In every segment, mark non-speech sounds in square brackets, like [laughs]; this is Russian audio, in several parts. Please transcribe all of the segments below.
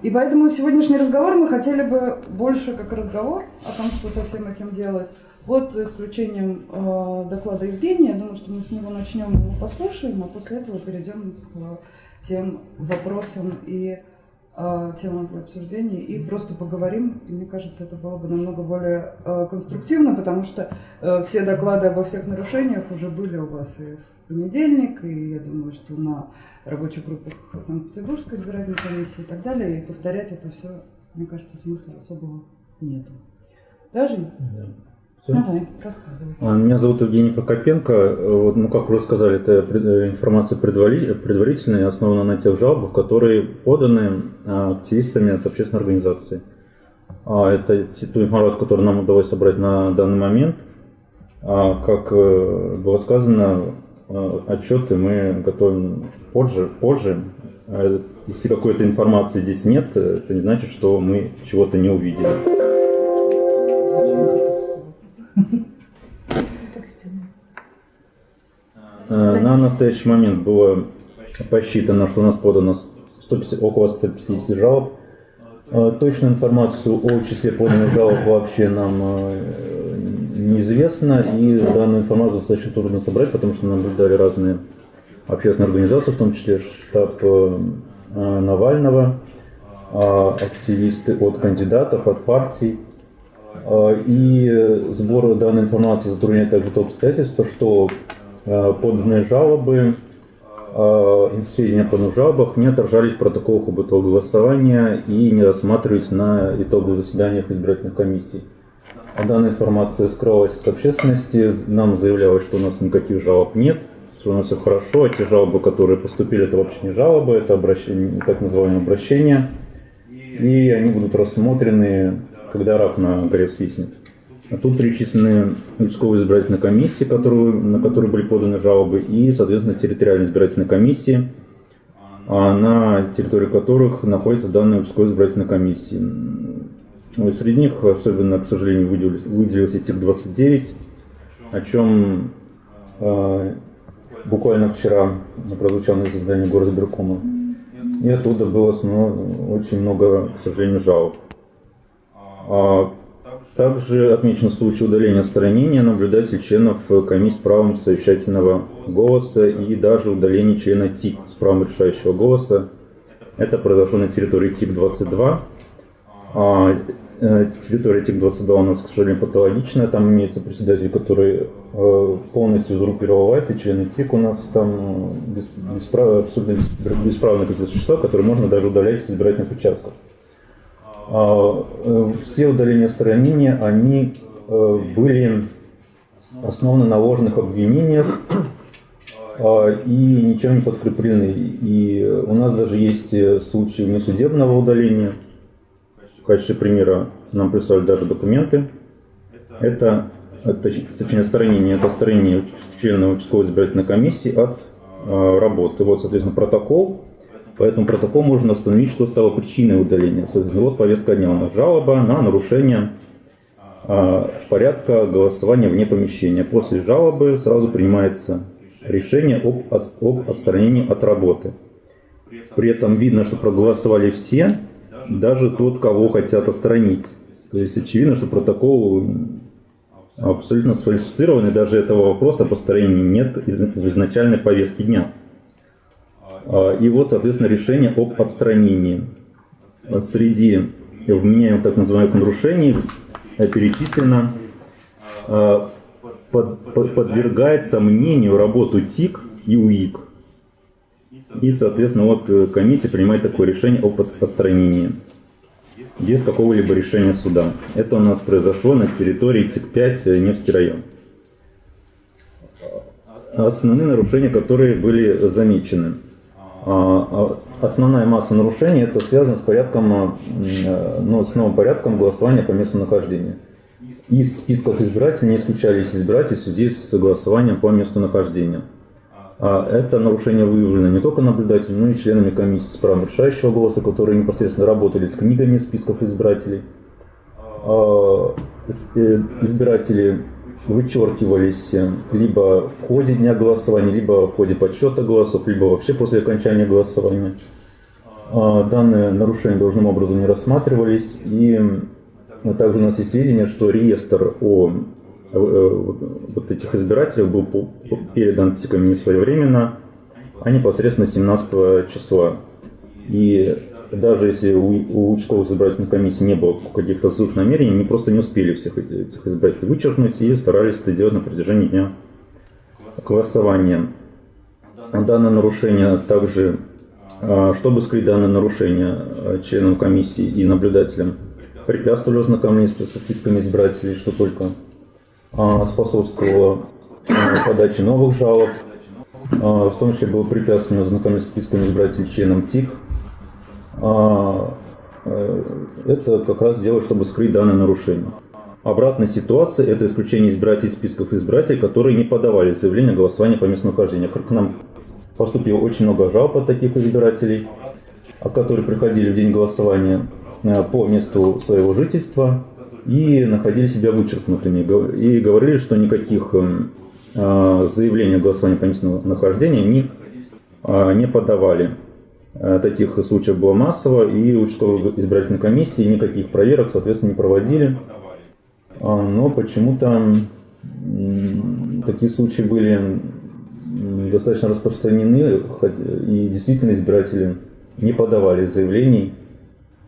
И поэтому сегодняшний разговор мы хотели бы больше как разговор о том, что со всем этим делать. Вот за исключением э, доклада Евгения, я думаю, что мы с него начнем его послушаем, а после этого перейдем к тем вопросам и э, темам для обсуждения и просто поговорим. Мне кажется, это было бы намного более э, конструктивно, потому что э, все доклады обо всех нарушениях уже были у вас и в понедельник, и я думаю, что на рабочих группах Санкт-Петербургской избирательной комиссии и так далее. И повторять это все, мне кажется, смысла особого нету. Даже? Да. Давай, рассказывай. А, меня зовут Евгений Прокопенко. Вот, ну, как вы рассказали, это э, информация предварительная основана на тех жалобах, которые поданы а, активистами от общественной организации. А, это ту информацию, которую нам удалось собрать на данный момент. Как э, было сказано, отчеты мы готовим позже. позже. А если какой-то информации здесь нет, это не значит, что мы чего-то не увидели. [laughs] Э, на настоящий момент было посчитано, что у нас подано 150, около 150 жалоб. Э, точную информацию о числе поданных жалоб вообще нам неизвестно, и данную информацию достаточно трудно собрать, потому что наблюдали разные общественные организации, в том числе штаб э, Навального, а, активисты от кандидатов, от партий. А, и сбор данной информации затрудняет также то обстоятельство, что э, поданные жалобы, а, сведения о поданных жалобах не отражались в протоколах об итогах голосования и не рассматривались на итоговых заседаниях избирательных комиссий. А данная информация скрылась от общественности. Нам заявлялось, что у нас никаких жалоб нет, что у нас все хорошо. А те жалобы, которые поступили, это вообще не жалобы, это обращение, так называемые обращения. И они будут рассмотрены, когда рак на горе свистнет. А тут перечислены участковые избирательные комиссии, которые, на которые были поданы жалобы, и, соответственно, территориальные избирательные комиссии, а на территории которых находятся данные участковые избирательные комиссии. Ну, среди них особенно, к сожалению, выделился, выделился ТИК-29, о чем э, буквально вчера прозвучало на заседании горосберкома. И оттуда было ну, очень много, к сожалению, жалоб. А также отмечен случай удаления отстранения наблюдателей членов комиссии с правом совещательного голоса и даже удаления члена ТИК с правом решающего голоса. Это произошло на территории ТИК-22. Э, территория ТИК-22 у нас, к сожалению, патологичная. Там имеется председатель, который э, полностью узурпировал власть, и члены ТИК у нас там э, бесправ, абсолютно бесправные какие-то существа, которые можно даже удалять с избирательных участков. А, все удаления отстранения, они были основаны на ложных обвинениях а, и ничем не подкреплены. И у нас даже есть случаи внесудебного удаления – качестве примера нам прислали даже документы. Это, точнее, сторонение, это сторонение члена участковой избирательной комиссии от э, работы. Вот, соответственно, протокол. По этому протоколу можно установить, что стало причиной удаления. Соответственно, вот повестка дня у нас жалоба на нарушение э, порядка голосования вне помещения. После жалобы сразу принимается решение об, об отстранении от работы. При этом видно, что проголосовали все, даже тот, кого хотят отстранить. То есть очевидно, что протокол абсолютно сфальсифицирован, и даже этого вопроса по построению нет в изначальной повестке дня. А, и вот, соответственно, решение об отстранении. Среди вменяемых так называемых нарушений перечислено а, под, под, подвергает сомнению работу ТИК и УИК. И, соответственно, вот э, комиссия принимает такое решение о постранении без какого-либо решения суда. Это у нас произошло на территории ТИК-5 э, Невский район. Основные нарушения, которые были замечены. А, а, основная масса нарушений это связано с порядком, э, ну, с новым порядком голосования по месту нахождения. Из списков избирателей не исключались избиратели в связи с голосованием по месту нахождения. А это нарушение выявлено не только наблюдателями, но и членами комиссии с правом решающего голоса, которые непосредственно работали с книгами списков избирателей. А, э, избиратели вычеркивались либо в ходе дня голосования, либо в ходе подсчета голосов, либо вообще после окончания голосования. А, Данные нарушения должным образом не рассматривались. И также у нас есть сведения, что реестр о э, вот этих избирателей был передан не своевременно, а непосредственно 17 числа. И даже если у, у участковых избирательных комиссий не было каких-то злых намерений, они просто не успели всех этих избирателей вычеркнуть и старались это делать на протяжении дня голосования. Данное нарушение также, а, чтобы скрыть данное нарушение а, членам комиссии и наблюдателям, препятствовали ознакомлению с списками избирателей, что только а, способствовало подаче новых жалоб. В том числе было препятствовано ознакомиться с списками избирателей членам ТИК, а, э, это как раз дело, чтобы скрыть данное нарушение. Обратная ситуация – это исключение избирателей из списков избирателей, которые не подавали заявление о голосовании по месту нахождения. К нам поступило очень много жалоб от таких избирателей, которые приходили в день голосования э, по месту своего жительства и находили себя вычеркнутыми. И говорили, что никаких эм, э, заявлений о голосовании по месту нахождения они не подавали. Э, таких случаев было массово, и участковые избирательные комиссии никаких проверок, соответственно, не проводили. А, но почему-то такие случаи были достаточно распространены, и действительно избиратели не подавали заявлений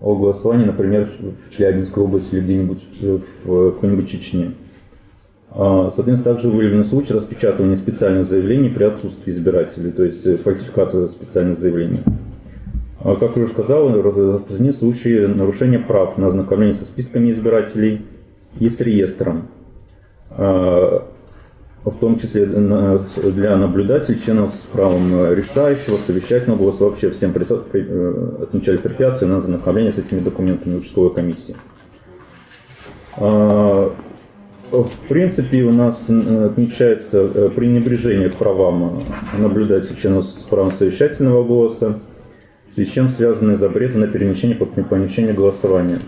о голосовании, например, в Челябинской области или где-нибудь в какой-нибудь Чечне. А, соответственно, также выявлены случаи распечатывания специальных заявлений при отсутствии избирателей, то есть фальсификация специальных заявлений. А, как я уже сказал, распространены случаи нарушения прав на ознакомление со списками избирателей и с реестром, а, в том числе для наблюдателей, членов с правом решающего, совещательного голоса, вообще всем э, отмечали препятствия на ознакомление с этими документами участковой комиссии. А, в принципе, у нас отмечается э, пренебрежение к правам наблюдателей членов с правом совещательного голоса, с чем связаны запреты на перемещение по помещению голосования.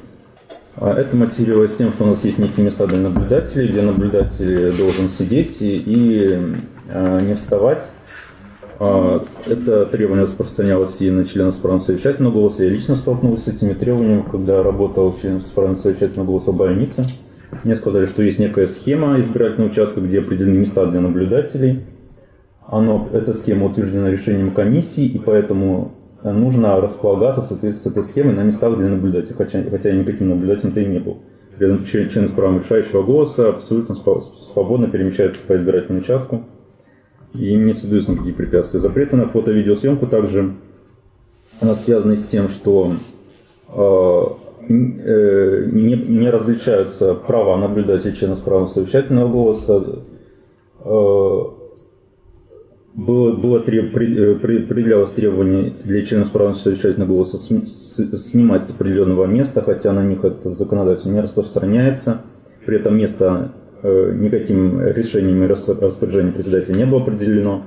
А это мотивируется тем, что у нас есть некие места для наблюдателей, где наблюдатель должен сидеть и, и а, не вставать. А, это требование распространялось и на членов с правом совещательного голоса. Я лично столкнулся с этими требованиями, когда работал членом с правом совещательного голоса в больнице. Мне сказали, что есть некая схема избирательного участка, где определены места для наблюдателей. Оно, эта схема утверждена решением комиссии, и поэтому нужно располагаться в соответствии с этой схемой на местах для наблюдателей, хотя, хотя никаким наблюдателем-то и не был. При этом член с правом решающего голоса абсолютно свободно перемещается по избирательному участку и не создаются никакие препятствия. Запреты на фото-видеосъемку также связаны с тем, что э, э, не, не различаются права наблюдателя члена с правом совещательного голоса, э, было, было треб, э, предъявлялось требование для членов права совещательного голоса снимать с определенного места, хотя на них это законодательство не распространяется. При этом место э, никаким решением и распоряжением председателя не было определено.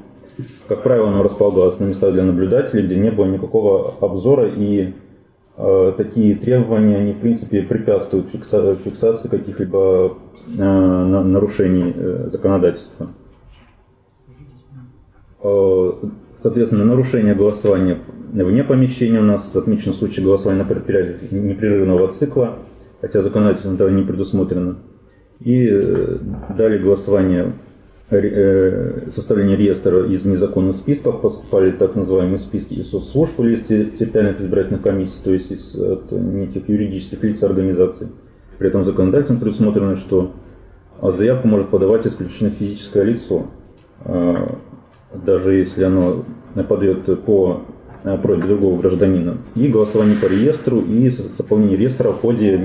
Как правило, оно располагалось на местах для наблюдателей, где не было никакого обзора, и э, такие требования, они, в принципе, препятствуют фиксации каких-либо э, нарушений э, законодательства. Э, соответственно, нарушение голосования вне помещения у нас отмечен случай голосования на предприятиях непрерывного цикла, хотя законодательно этого не предусмотрено. И э, далее голосование, э, составление реестра из незаконных списков, поступали так называемые списки из соцслужб или из территориальных избирательных комиссий, то есть из от неких юридических лиц организаций. При этом законодательно предусмотрено, что заявку может подавать исключительно физическое лицо даже если оно подает по э, просьбе другого гражданина, и голосование по реестру, и заполнение реестра в ходе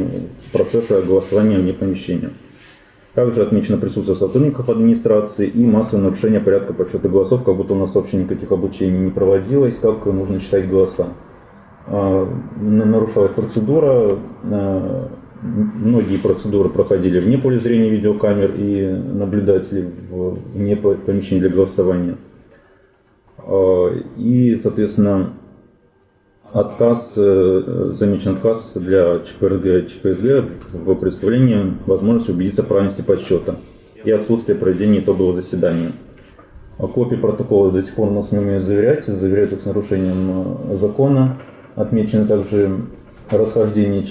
процесса голосования вне помещения. Также отмечено присутствие сотрудников администрации и массовое нарушение порядка подсчета голосов, как будто у нас вообще никаких обучений не проводилось, как нужно считать голоса. А, нарушалась процедура, а, многие процедуры проходили вне поля зрения видеокамер и наблюдателей вне помещения для голосования. Э, и, соответственно, отказ, э, замечен отказ для ЧПРГ, ЧПСГ в представлении возможности убедиться в правильности подсчета и отсутствие проведения итогового заседания. А копии протокола до сих пор у нас не умеют заверять, заверяют их с нарушением э, закона. отмечено также расхождение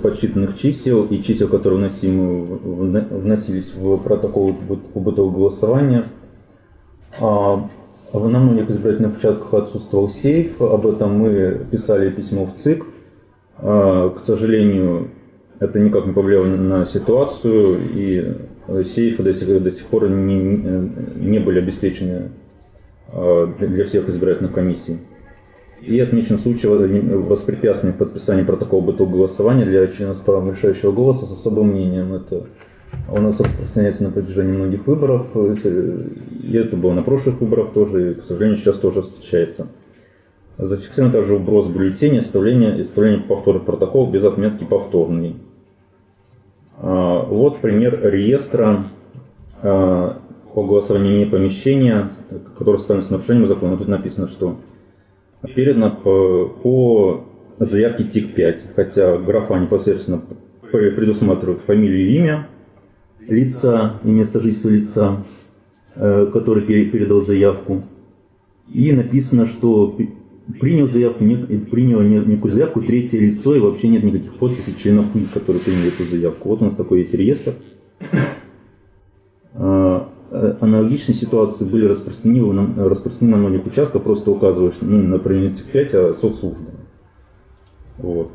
подсчитанных чисел и чисел, которые вносимы вносились в протокол быт- бытового голосования. А, в- на многих избирательных участках отсутствовал сейф, об этом мы писали письмо в ЦИК. А, К сожалению, это никак не повлияло на ситуацию, и сейфы до сих, до сих пор не, не- были обеспечены э, для всех избирательных комиссий. И отмечен случай воспрепятствования в подписании протокола бытового голосования для членов с правом решающего голоса с особым мнением. Это у нас распространяется на протяжении многих выборов, и это было на прошлых выборах тоже, и, к сожалению, сейчас тоже встречается. Зафиксирован также вброс бюллетеней, оставление, оставление повторных протоколов без отметки «повторный». А, Вот пример реестра а, по голосованию не помещения, которое составлено с нарушением закона. Тут написано, что передано по, заявке ТИК-5, хотя графа непосредственно пр- предусматривает фамилию и имя лица и место жительства лица, э, который пере- передал заявку. И написано, что принял заявку, не, принял не- некую заявку третье лицо, и вообще нет никаких подписей членов которые приняли эту заявку. Вот у нас такой есть реестр. А, э, Аналогичные ситуации были распространены, на- распространены на многих участках, просто указываешь, ну, например, ТИК-5, а соцслужба. Вот.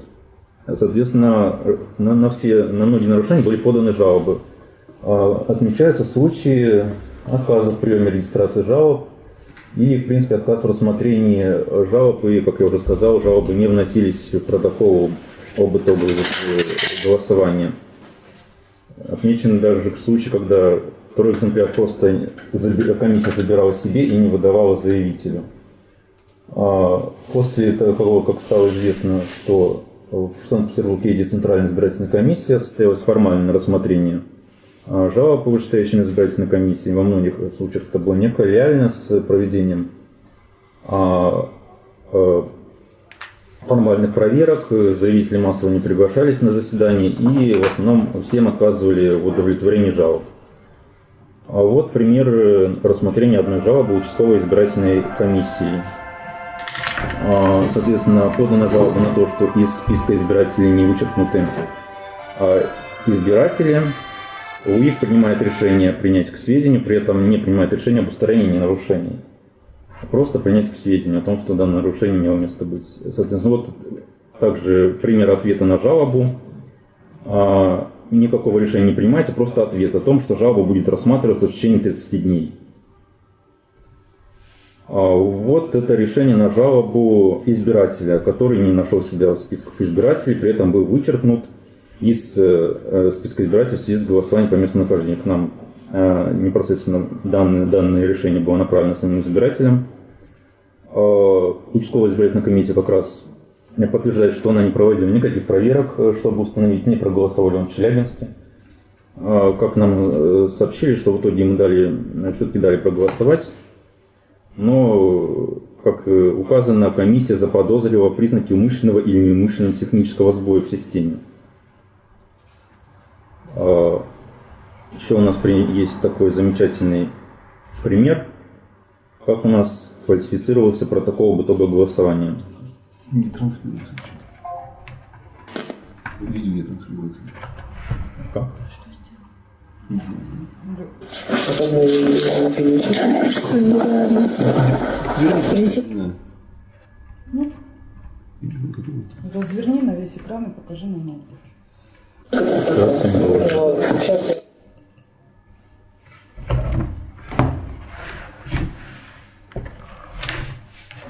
Соответственно, э, на, на все, на многие нарушения были поданы жалобы. А, Отмечаются случаи отказа в приеме регистрации жалоб и, в принципе, отказ в рассмотрении жалоб, и, как я уже сказал, жалобы не вносились в протокол об итоге голосования. Отмечены даже случаи, когда второй экземпляр просто комиссия забирала себе и не выдавала заявителю. А После того, как стало известно, что в Санкт-Петербурге едет Центральная избирательная комиссия, состоялось формальное рассмотрение жалоб по вышестоящей избирательной комиссии. Во многих случаях это было некое реально с проведением а, а, формальных проверок, заявители массово не приглашались на заседание и в основном всем отказывали в удовлетворении жалоб. А вот пример рассмотрения одной жалобы участковой избирательной комиссии. А, Соответственно, подана жалоба на то, что из списка избирателей не вычеркнуты а, избиратели. УИК принимает решение принять к сведению, при этом не принимает решение об устранении нарушений. Просто принять к сведению о том, что данное нарушение имело место быть. Соответственно, вот также пример ответа на жалобу. А, Никакого решения не принимается, просто ответ о том, что жалоба будет рассматриваться в течение 30 дней. А Вот это решение на жалобу избирателя, который не нашел себя в списках избирателей, при этом был вычеркнут из э, списка избирателей в связи с голосованием по месту нахождения. К нам э, непосредственно данное, данное решение было направлено самим избирателям. Э, Участковая избирательная комиссия как раз подтверждает, что она не проводила никаких проверок, чтобы установить, не проголосовали он в Челябинске. Как нам сообщили, что в итоге ему дали, все-таки дали проголосовать. Но, как указано, комиссия заподозрила признаки умышленного или неумышленного технического сбоя в системе. А, Еще у нас есть такой замечательный пример, как у нас фальсифицировался протокол об итоге голосования. Не транслируется что-то. Видео не транслируется. Как? За какого? разверни на весь экран и покажи на ноутбук.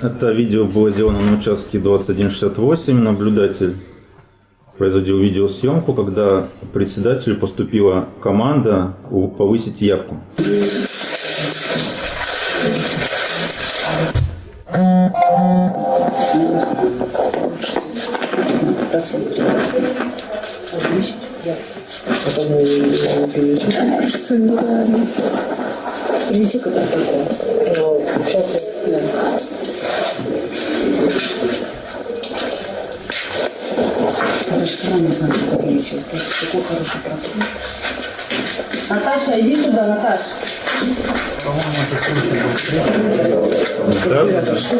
Это видео было сделано на участке 2168. Наблюдатель производил видеосъемку, когда председателю поступила команда повысить явку. прекрасный. Увеличить. Протокол. Ну, сейчас я... Да. Даже сама не знаю, как увеличивать. Это такой хороший процент. Наташа, иди сюда, Наташ. Да? Что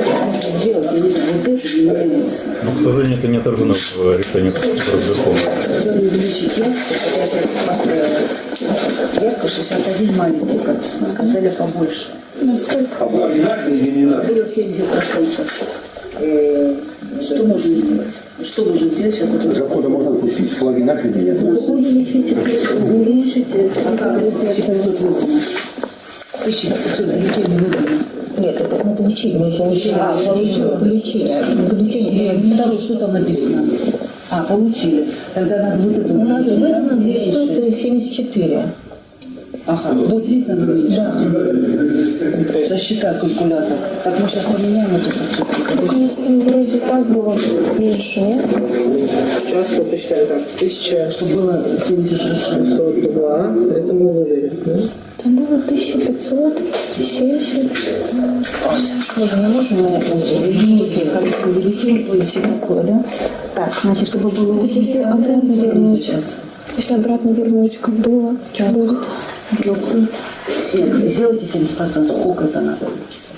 сделать? Не вот это не нравится. Но, к сожалению, это не отражено в решении Горосберкома. Сказали увеличить явку, я сейчас поставила. Явка 61 маленький процент. Сказали побольше. Насколько? Было 70%. Э, Что можно сделать? Что можно сделать сейчас? Закона можно пустить, флаги наши или нет? Увеличите, увеличите. А как это 1500 выдано? 1500 бюллетеней выдано. Нет, это на получение. Получение. А, получение. Получение. Бюллетени. И второе, что там написано? А, получили. Тогда надо вот это У нас выдано Меньше. 974. Ага, вот здесь надо уменьшить. Сосчитай калькулятор. Так мы сейчас поменяем эту процедуру. У нас там вроде так было меньше, нет? Сейчас мы посчитаем так. 1000 Чтобы было 76. 602, это мы выдали. да? Там было 1570. Ольга, не можно увеличить? Количество бюллетеней будет все такое, да? Так, значит, чтобы было Если обратно вернуть. Сейчас. Если обратно вернуть, как было, что будет? Нет, сделайте 70%. Сколько это надо написать?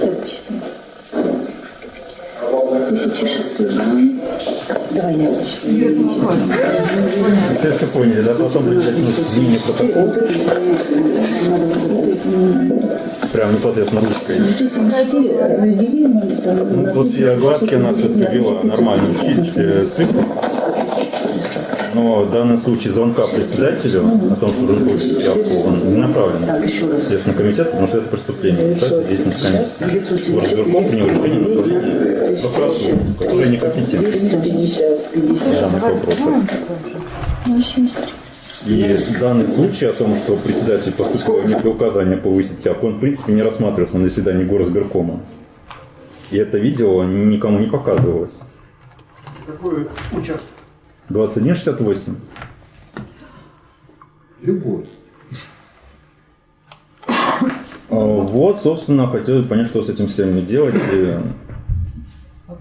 Так, посчитаем. 1600. Давай я засчитаю. Все поняли, да? Потом это. Надо вот это. прям непосредственно ручкой. Ну, на тут я глазки она все-таки вела нормально э, цифры. Но в данном случае звонка председателю о том, что он будет явку, не направлен Так, в Следственный комитет, потому что это преступление. Кстати, деятельность комиссии. Горосберком принял решение на направление прокуратуру, которая некомпетентна 250. 50. в данных вопросах. 073. И данный случай о том, что председатель поступил некое указание повысить явку, он в принципе не рассматривался на заседании горосберкома. И это видео никому не показывалось. Какой участок? 2168. Любой. А, Вот, собственно, хотелось понять, что с этим всем делать. И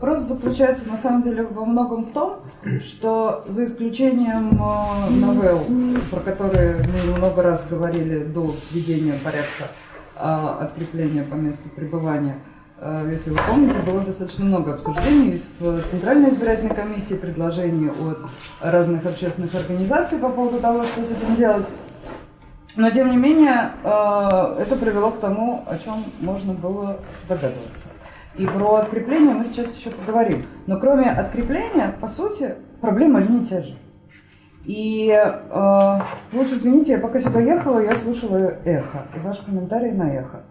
Вопрос заключается на самом деле во многом в том, что за исключением э, новелл, про которые мы много раз говорили до введения порядка э, открепления по месту пребывания, э, если вы помните, было достаточно много обсуждений в Центральной избирательной комиссии, предложений от разных общественных организаций по поводу того, что с этим делать. Но тем не менее, это привело к тому, о чем можно было догадываться. И про открепление мы сейчас еще поговорим. Но кроме открепления, по сути, проблемы одни и те же. И э, уж извините, я пока сюда ехала, я слушала эхо и ваш комментарий на эхо.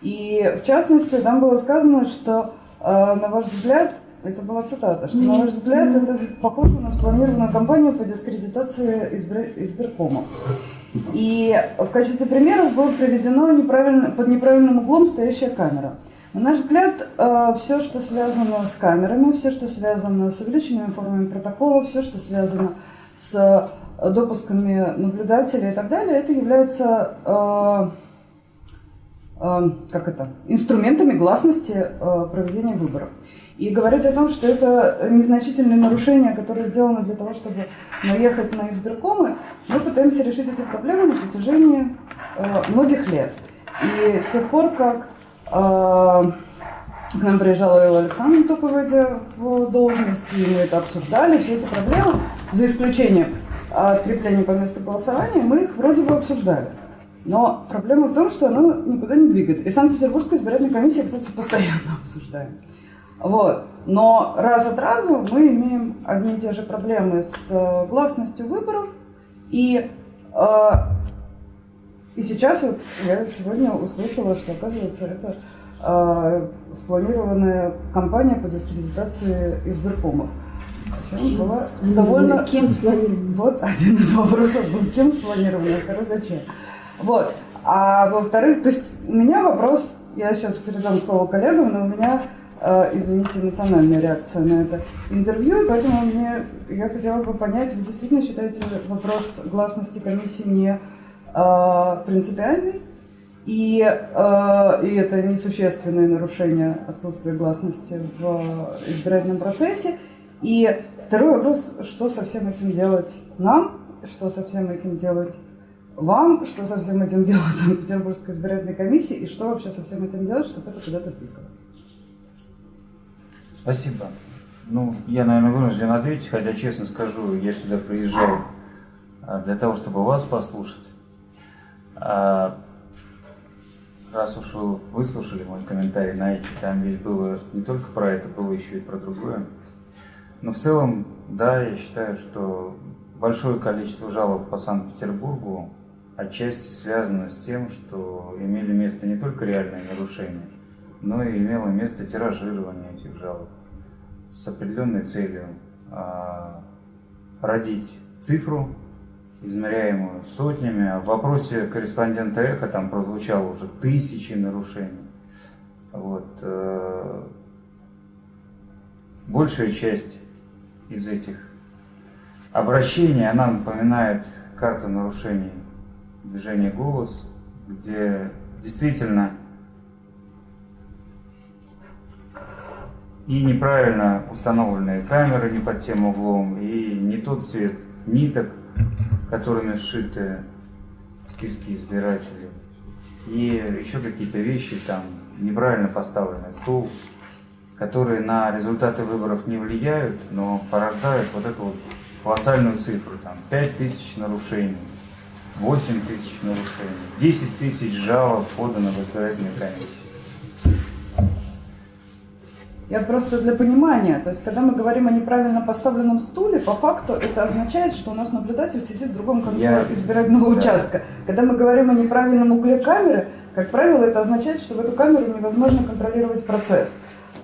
И в частности, там было сказано, что э, на ваш взгляд, это была цитата, что на ваш взгляд это похоже на спланированную кампанию по дискредитации избра- избиркома. И в качестве примеров было приведено неправильно, под неправильным углом стоящая камера. На наш взгляд, все, что связано с камерами, все, что связано с увеличенными формами протокола, все, что связано с допусками наблюдателей и так далее, это является э, э, как это, инструментами гласности э, проведения выборов. И говорить о том, что это незначительные нарушения, которые сделаны для того, чтобы наехать на избиркомы, мы пытаемся решить эти проблемы на протяжении э, многих лет. И с тех пор, как э, к нам приезжала Элла Александровна, только в должность, и мы это обсуждали, все эти проблемы, за исключением открепления по месту голосования, мы их вроде бы обсуждали. Но проблема в том, что оно никуда не двигается. И Санкт-Петербургская избирательная комиссия, кстати, постоянно [laughs] обсуждает. Вот. Но раз от разу мы имеем одни и те же проблемы с э, гласностью выборов. И, э, и сейчас вот я сегодня услышала, что, оказывается, это э, спланированная кампания по дискредитации избиркомов. Причем была довольно... Кем спланировано? Вот один из вопросов был, кем спланировано, а второй зачем. Вот. А во-вторых, то есть у меня вопрос, я сейчас передам слово коллегам, но у меня, э, извините, эмоциональная реакция на это интервью, и поэтому мне, я хотела бы понять, вы действительно считаете вопрос гласности комиссии не принципиальный? И, э, и это несущественное нарушение отсутствия гласности в избирательном процессе. И второй вопрос, что со всем этим делать нам, что со всем этим делать вам, что со всем этим делать [laughs] Санкт-Петербургской избирательной комиссии и что вообще со всем этим делать, чтобы это куда-то двигалось. Спасибо. Ну, я, наверное, вынужден ответить, хотя, честно скажу, я сюда приезжал а, для того, чтобы вас послушать. А, раз уж вы выслушали мой комментарий на эти, там ведь было не только про это, было еще и про другое. Но в целом, да, я считаю, что большое количество жалоб по Санкт-Петербургу отчасти связано с тем, что имели место не только реальные нарушения, но и имело место тиражирование этих жалоб с определенной целью а, родить цифру, измеряемую сотнями. В вопросе корреспондента Эхо там прозвучало уже тысячи нарушений. Вот. э, Большая часть из этих обращений, она напоминает карту нарушений движения «Голос», где действительно и неправильно установленные камеры не под тем углом, и не тот цвет ниток, которыми сшиты списки избирателей, и еще какие-то вещи, там неправильно поставленный стул, которые на результаты выборов не влияют, но порождают вот эту вот колоссальную цифру, там 5 тысяч нарушений, 8 тысяч нарушений, 10 тысяч жалоб подано в избирательной комиссии. Я просто для понимания, то есть когда мы говорим о неправильно поставленном стуле, по факту это означает, что у нас наблюдатель сидит в другом конце Я- избирательного Да. участка. Когда мы говорим о неправильном угле камеры, как правило, это означает, что в эту камеру невозможно контролировать процесс.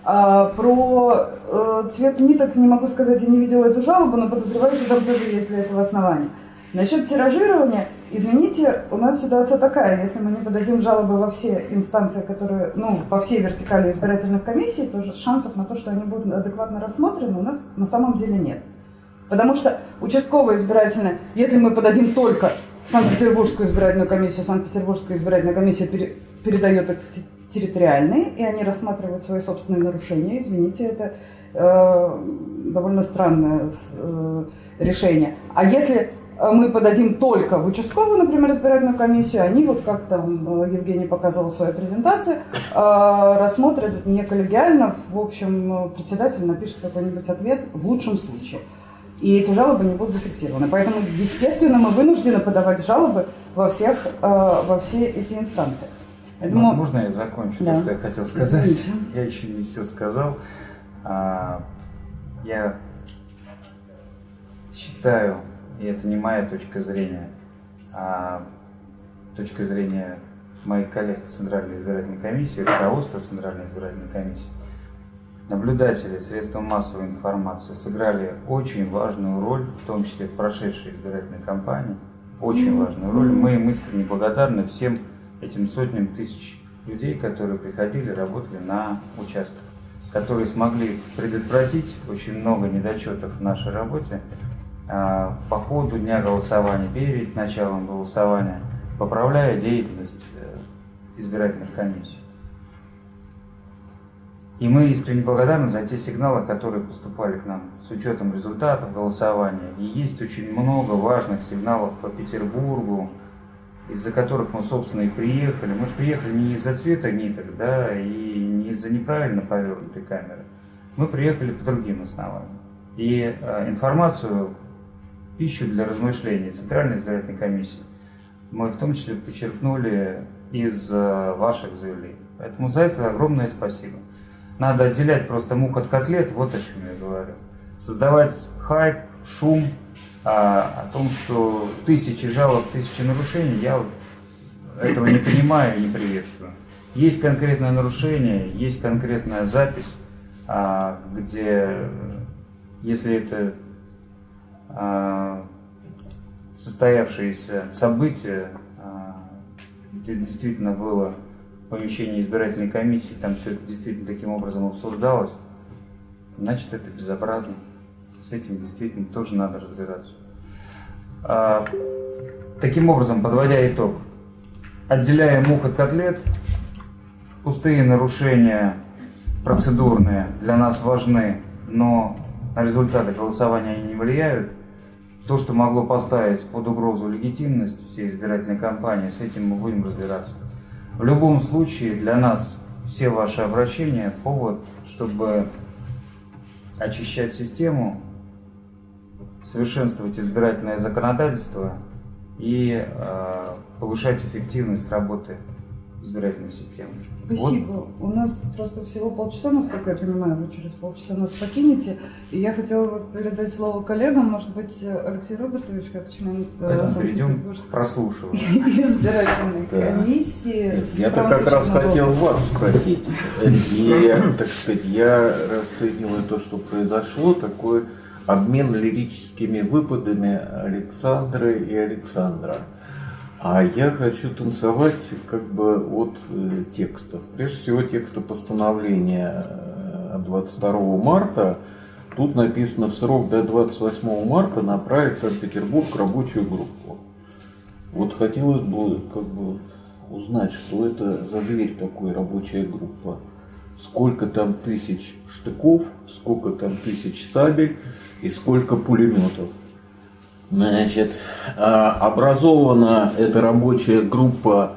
А про э, цвет ниток не могу сказать, я не видела эту жалобу, но подозреваю, что там тоже есть для этого основания. Насчет тиражирования, извините, у нас ситуация такая, если мы не подадим жалобы во все инстанции, которые, ну, во все вертикали избирательных комиссий, то шансов на то, что они будут адекватно рассмотрены, у нас на самом деле нет. Потому что участковая избирательная, если мы подадим только Санкт-Петербургскую избирательную комиссию, Санкт-Петербургская избирательная комиссия пере- передает их в те- территориальные, и они рассматривают свои собственные нарушения. Извините, это э, довольно странное э, решение. А если мы подадим только в участковую, например, избирательную комиссию, они, вот как там э, Евгений показывал в своей презентации, э, рассмотрят не коллегиально, в общем, э, председатель напишет какой-нибудь ответ в лучшем случае. И эти жалобы не будут зафиксированы. Поэтому, естественно, мы вынуждены подавать жалобы во, всех, э, во все эти инстанции. Поэтому- Можно я закончу Да. то, что я хотел сказать? Извините. [laughs] Я еще не все сказал. А, Я считаю, и это не моя точка зрения, а точка зрения моих коллег по Центральной избирательной комиссии, руководства Центральной избирательной комиссии, наблюдатели средства массовой информации сыграли очень важную роль, в том числе в прошедшей избирательной кампании, очень важную роль. Мы им искренне благодарны всем этим сотням тысяч людей, которые приходили, работали на участках, которые смогли предотвратить очень много недочетов в нашей работе по ходу дня голосования, перед началом голосования, поправляя деятельность э, избирательных комиссий. И мы искренне благодарны за те сигналы, которые поступали к нам с учетом результатов голосования. И есть очень много важных сигналов по Петербургу, из-за которых мы, собственно, и приехали. Мы же приехали не из-за цвета ниток, да, и не из-за неправильно повернутой камеры. Мы приехали по другим основаниям. И э, информацию, пищу для размышлений Центральной избирательной комиссии мы в том числе подчеркнули из э, ваших заявлений. Поэтому за это огромное спасибо. Надо отделять просто мух от котлет, вот о чем я говорю. Создавать хайп, шум а, о том, что тысячи жалоб, тысячи нарушений, я вот этого не понимаю и не приветствую. Есть конкретное нарушение, есть конкретная запись, а, где, если это а, состоявшееся событие, а, где действительно было помещение избирательной комиссии, там все это действительно таким образом обсуждалось, значит это безобразно. С этим действительно тоже надо разбираться. А, Таким образом, подводя итог, отделяя мух от котлет, пустые нарушения процедурные для нас важны, но на результаты голосования они не влияют. То, что могло поставить под угрозу легитимность всей избирательной кампании, с этим мы будем разбираться. В любом случае, для нас все ваши обращения – повод, чтобы очищать систему, совершенствовать избирательное законодательство и э, повышать эффективность работы избирательной системы. Спасибо. У нас просто всего полчаса, насколько я понимаю, вы через полчаса нас покинете. И я хотела бы передать слово коллегам. Может быть, Алексей Роботович, как член э, Санкт-Петербургской [laughs] избирательной комиссии. Я-то правом как раз хотел вас спросить. И, так сказать, я расцениваю то, что произошло, такой обмен лирическими выпадами Александры и Александра. А я хочу танцевать как бы от э, текстов. Прежде всего текста постановления э, от 22 марта. Тут написано в срок до 28 марта направить Санкт-Петербург рабочую группу. Вот хотелось бы как бы узнать, что это за зверь такой рабочая группа. Сколько там тысяч штыков, сколько там тысяч сабель и сколько пулеметов. Значит, а, образована эта рабочая группа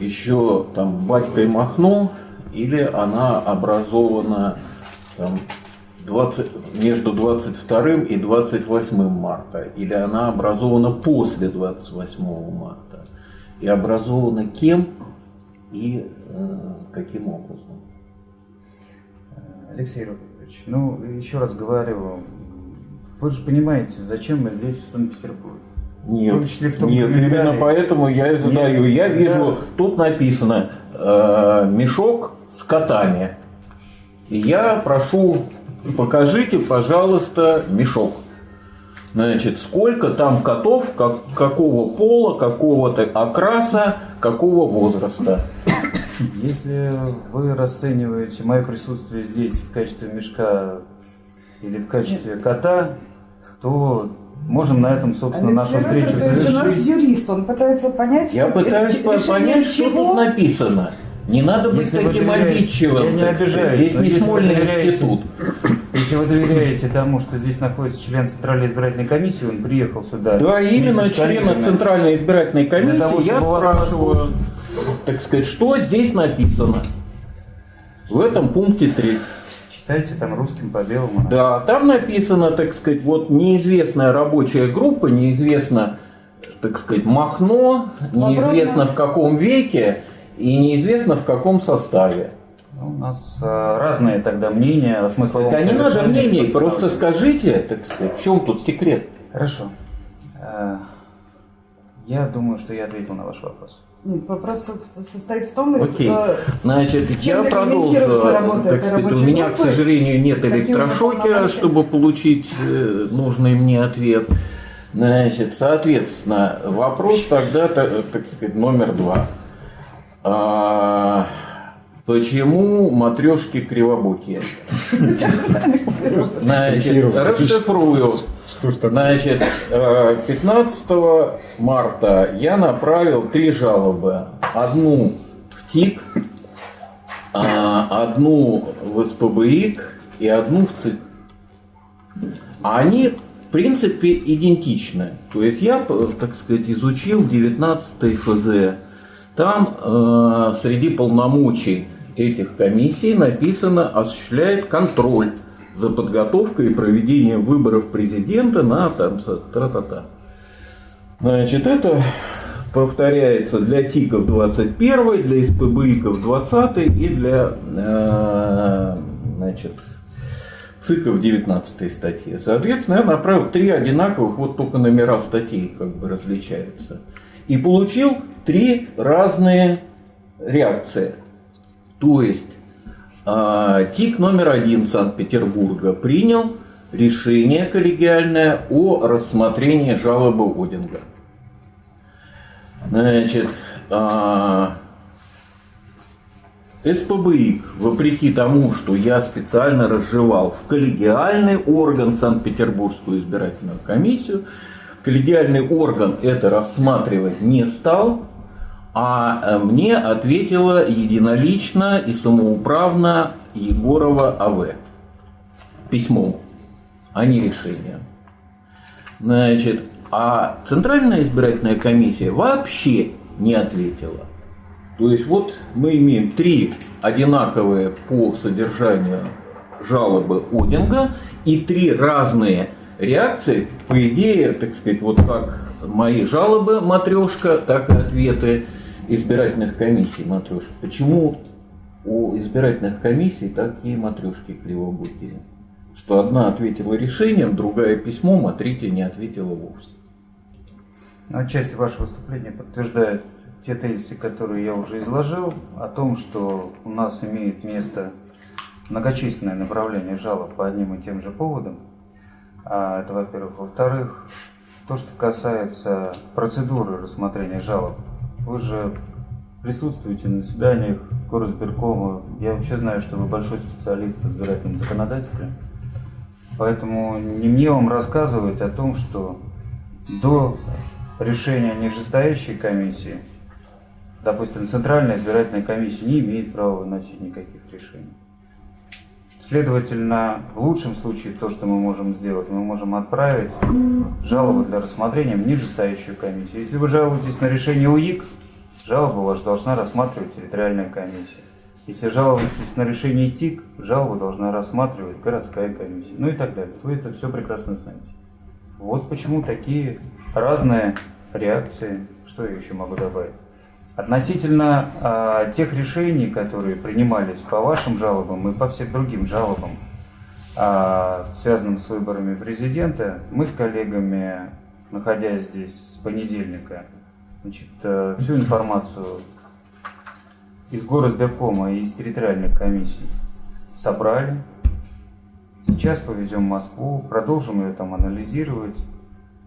еще там батькой Махно, или она образована там, 20, между 22 и 28 марта, или она образована после 28 марта, и образована кем и э, каким образом. Алексей Робертович, ну, еще раз говорю, вы же понимаете, зачем мы здесь, в Санкт-Петербурге. Нет, В том числе в том нет, именно поэтому я и задаю. Нет, я да. вижу, тут написано э, мешок с котами. И я прошу, покажите, пожалуйста, мешок. Значит, сколько там котов, как, какого пола, какого-то окраса, какого возраста. Если вы расцениваете мое присутствие здесь в качестве мешка или в качестве кота, то можем на этом, собственно, нашу Алексей встречу Роботович у нас завершить. юрист, он пытается понять, Я пытаюсь понять, что чего- тут написано. Не надо быть Если таким обидчивым. я не обижаюсь, Здесь не если вы смольный доверяете- институт. Если вы доверяете тому, что здесь находится член Центральной избирательной комиссии, он приехал сюда. Да, именно члена. Центральной избирательной комиссии Для того, я вас спрашиваю, послушать. так сказать, что здесь написано в этом пункте 3. Читайте там русским по белому. Да, там написано, так сказать, вот неизвестная рабочая группа, неизвестно, так сказать, Махно, неизвестно в каком веке и неизвестно в каком составе. Ну, У нас а, разные тогда мнения о смысловом Так а не надо мнений, просто скажите, так сказать, в чем тут секрет? Хорошо. Я думаю, что я ответил на ваш вопрос. Нет, вопрос со- состоит в том, из- Окей. Значит, Чем я продолжу. Так сказать, у меня, к группы? сожалению, нет электрошокера, чтобы получить э, нужный мне ответ. Значит, соответственно, вопрос тогда, та- так сказать, номер два. А, почему матрешки кривобокие? [laughs] Значит, расшифрую. Значит, э, 15 марта я направил три жалобы. Одну в ТИК, а, одну в СПБИК и одну в ЦИК. А Они, в принципе, идентичны. То есть я, п- так сказать, изучил 19 ФЗ. Там э, среди полномочий этих комиссий написано осуществляет контроль за подготовкой и проведением выборов президента на там тра-та-та. Значит, это повторяется для ТИКов 21, для СПБИКов 20 и для э, значит, ЦИКов 19 статьи. Соответственно, я направил три одинаковых, вот только номера статей как бы различаются. И получил три разные реакции. То есть ТИК номер один Санкт-Петербурга принял решение коллегиальное о рассмотрении жалобы Одинга. Значит, а, СПБИК, вопреки тому, что я специально разжевал в коллегиальный орган Санкт-Петербургскую избирательную комиссию, коллегиальный орган это рассматривать не стал, а э, мне ответила единолично и самоуправно Егорова АВ письмом, а не решением. Значит, а Центральная избирательная комиссия вообще не ответила. То есть вот мы имеем три одинаковые по содержанию жалобы Одинга и три разные реакции. По идее, так сказать, вот как мои жалобы матрешка, так и ответы избирательных комиссий матрешка. Почему у избирательных комиссий такие матрешки кривобокие? Что одна ответила решением, другая письмом, а третья не ответила вовсе. Отчасти ваше выступление подтверждает те тезисы, которые я уже изложил, о том, что у нас имеет место многочисленное направление жалоб по одним и тем же поводам. А, это, во-первых. Во-вторых, то, что касается процедуры рассмотрения жалоб, вы же присутствуете на заседаниях горосберкома. Я вообще знаю, что вы большой специалист в избирательном законодательстве. Поэтому не мне вам рассказывать о том, что до решения нижестоящей комиссии, допустим, Центральная избирательная комиссия не имеет права выносить никаких решений. Следовательно, в лучшем случае то, что мы можем сделать, мы можем отправить жалобу для рассмотрения в нижестоящую комиссию. Если вы жалуетесь на решение УИК, жалобу вашу должна рассматривать территориальная комиссия. Если жалуетесь на решение ТИК, жалобу должна рассматривать городская комиссия. Ну и так далее. Вы это все прекрасно знаете. Вот почему такие разные реакции. Что я еще могу добавить? Относительно э, тех решений, которые принимались по вашим жалобам и по всем другим жалобам, э, связанным с выборами президента, мы с коллегами, находясь здесь с понедельника, значит, э, всю информацию из горосберкома и из территориальных комиссий собрали. Сейчас повезем в Москву, продолжим ее там анализировать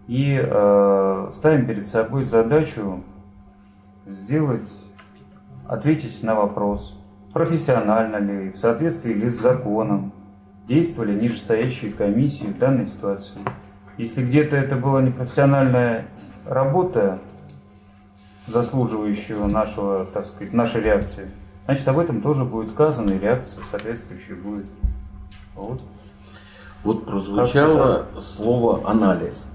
и э, ставим перед собой задачу сделать, ответить на вопрос, профессионально ли, в соответствии ли с законом, действовали нижестоящие комиссии в данной ситуации. Если где-то это была непрофессиональная работа, заслуживающего нашего, так сказать, нашей реакции, значит, об этом тоже будет сказано, и реакция соответствующая будет. Вот. Вот прозвучало слово «анализ».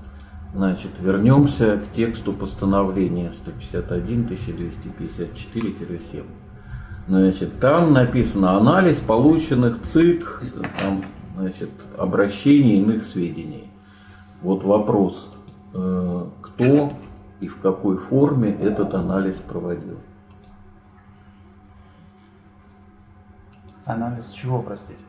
Значит, вернемся к тексту постановления 151-1254-7. Значит, там написано анализ полученных ЦИК, там, значит, обращений иных сведений. Вот вопрос, э, кто и в какой форме этот анализ проводил? Анализ чего, простите?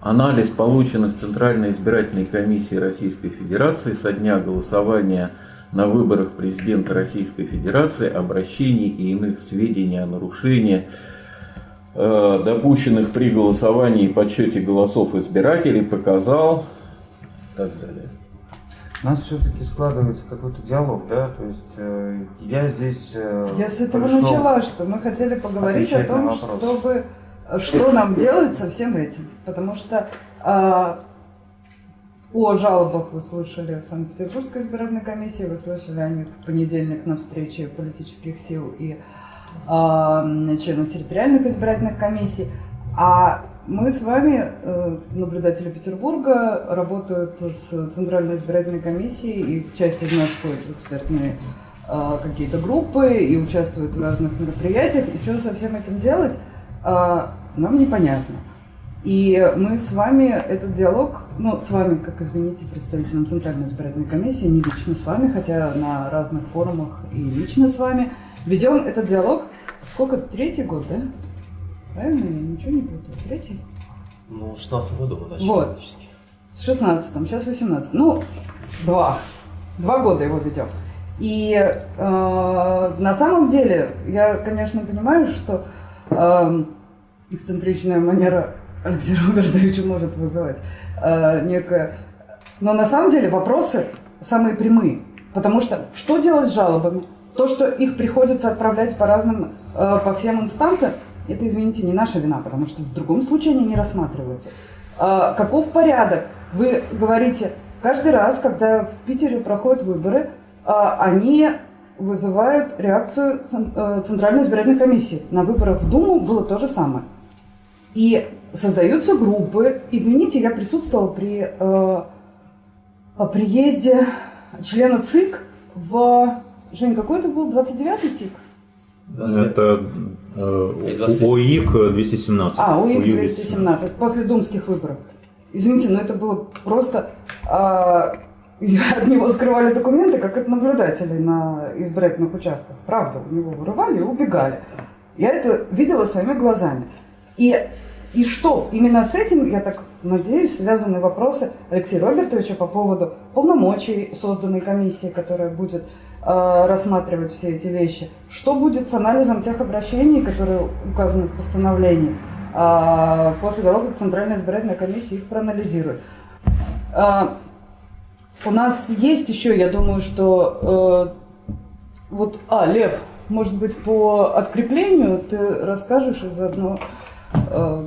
Анализ полученных Центральной избирательной комиссией Российской Федерации со дня голосования на выборах президента Российской Федерации обращений и иных сведений о нарушении, э, допущенных при голосовании и подсчете голосов избирателей, показал и так далее. У нас все-таки складывается какой-то диалог, да, то есть э, я здесь... Э, я с этого начала, что мы хотели поговорить о том, чтобы что нам делать со всем этим. Потому что э, о жалобах вы слышали в Санкт-Петербургской избирательной комиссии, вы слышали о них в понедельник на встрече политических сил и э, членов территориальных избирательных комиссий. А мы с вами, э, наблюдатели Петербурга, работают с Центральной избирательной комиссией, и часть из нас входит в экспертные э, какие-то группы и участвует в разных мероприятиях. И что со всем этим делать? Нам непонятно. И мы с вами этот диалог, ну, с вами, как, извините, представителем Центральной избирательной комиссии, не лично с вами, хотя на разных форумах и лично с вами, ведем этот диалог, сколько, третий год, да? Правильно? Я ничего не путаю. Третий? Ну, в 16 году мы начали. Вот. С 16 сейчас 18 Ну, два. Два года его ведем. И э, на самом деле, я, конечно, понимаю, что э, эксцентричная манера Алексея Робертовича может вызывать э, некое... Но на самом деле вопросы самые прямые. Потому что что делать с жалобами? То, что их приходится отправлять по разным, э, по всем инстанциям, это, извините, не наша вина, потому что в другом случае они не рассматриваются. Э, каков порядок? Вы говорите, каждый раз, когда в Питере проходят выборы, э, они вызывают реакцию э, Центральной избирательной комиссии. На выборах в Думу было то же самое. И создаются группы. Извините, я присутствовала при э, приезде члена ЦИК в... Жень, какой это был? 29-й ТИК? Это э, ОИК 217. А, УИК 217, после думских выборов. Извините, но это было просто... [laughs] а, от него скрывали документы, как от наблюдателей на избирательных участках. Правда, у него вырывали и убегали. Я это видела своими глазами. И, и что? Именно с этим, я так надеюсь, связаны вопросы Алексея Робертовича по поводу полномочий созданной комиссии, которая будет э, рассматривать все эти вещи. Что будет с анализом тех обращений, которые указаны в постановлении, э, после того, как Центральная избирательная комиссия их проанализирует. Э, у нас есть еще, я думаю, что э, вот, а, Лев, может быть, по откреплению ты расскажешь и заодно... Э,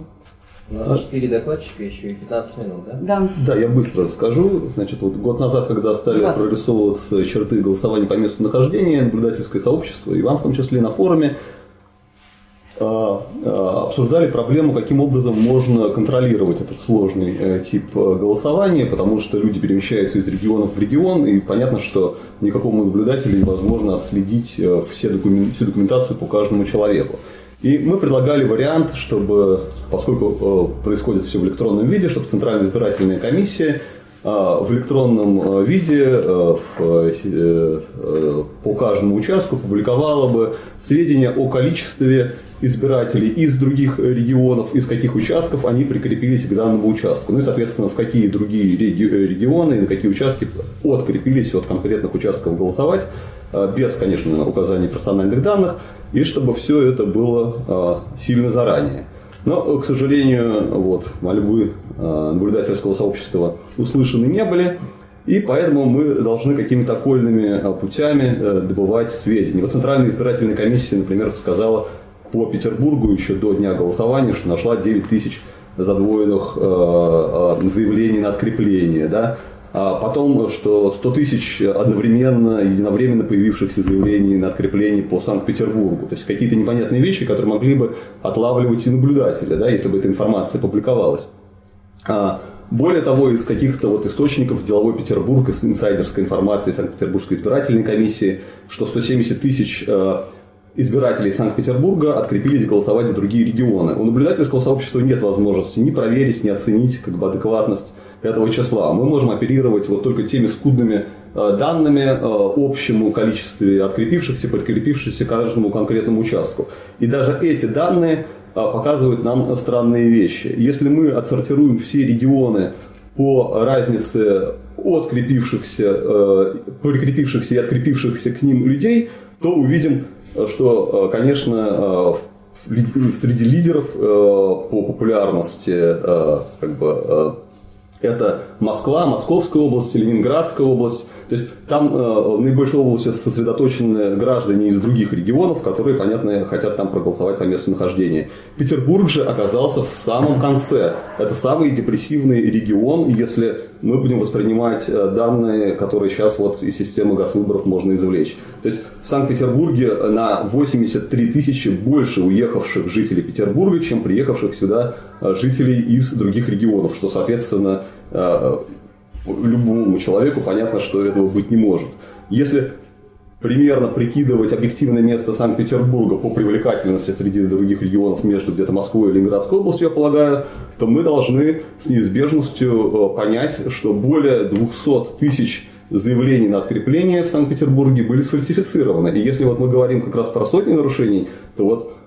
У нас 4 докладчика еще и 15 минут, да? да. Да, я быстро скажу. Значит, вот год назад, когда стали 20. прорисовываться черты голосования по месту нахождения, наблюдательское сообщество, и вам в том числе на форуме, а, обсуждали проблему, каким образом можно контролировать этот сложный э, тип э, голосования, потому что люди перемещаются из регионов в регион, и понятно, что никакому наблюдателю невозможно отследить э, все докумен- всю документацию по каждому человеку. И мы предлагали вариант, чтобы, поскольку э, происходит все в электронном виде, чтобы Центральная избирательная комиссия э, в электронном э, виде в, по каждому участку публиковала бы сведения о количестве избирателей из других регионов, из каких участков они прикрепились к данному участку. Ну и, соответственно, в какие другие реги- регионы и на какие участки открепились от конкретных участков голосовать, без, конечно, указания персональных данных, и чтобы все это было э, сильно заранее. Но, к сожалению, вот, мольбы э, наблюдательского сообщества услышаны не были, и поэтому мы должны какими-то окольными э, путями э, добывать сведения. Вот Центральная избирательная комиссия, например, сказала по Петербургу еще до дня голосования, что нашла 9 тысяч задвоенных э, э, заявлений на открепление. Да? А потом, что 100 тысяч одновременно, единовременно появившихся заявлений на открепление по Санкт-Петербургу. То есть какие-то непонятные вещи, которые могли бы отлавливать и наблюдателя, да, если бы эта информация публиковалась. А, Более того, из каких-то вот источников деловой Петербург, из инсайдерской информации Санкт-Петербургской избирательной комиссии, что 170 тысяч э, избирателей Санкт-Петербурга открепились голосовать в другие регионы. У наблюдательского сообщества нет возможности ни проверить, ни оценить как бы, адекватность этого числа. Мы можем оперировать вот только теми скудными э, данными э, общему количестве открепившихся, подкрепившихся каждому конкретному участку. И даже эти данные э, показывают нам странные вещи. Если мы отсортируем все регионы по разнице открепившихся, прикрепившихся и открепившихся к ним людей, то увидим, что, конечно, среди лидеров по популярности как бы, это Москва, Московская область, Ленинградская область. То есть там э, в наибольшей области сосредоточены граждане из других регионов, которые, понятно, хотят там проголосовать по месту нахождения. Петербург же оказался в самом конце. Это самый депрессивный регион, если мы будем воспринимать э, данные, которые сейчас вот из системы газвыборов можно извлечь. То есть в Санкт-Петербурге на 83 тысячи больше уехавших жителей Петербурга, чем приехавших сюда э, жителей из других регионов, что, соответственно, э, любому человеку понятно, что этого быть не может. Если примерно прикидывать объективное место Санкт-Петербурга по привлекательности среди других регионов между где-то Москвой и Ленинградской областью, я полагаю, то мы должны с неизбежностью э, понять, что более 200 тысяч заявлений на открепление в Санкт-Петербурге были сфальсифицированы. И если вот мы говорим как раз про сотни нарушений, то вот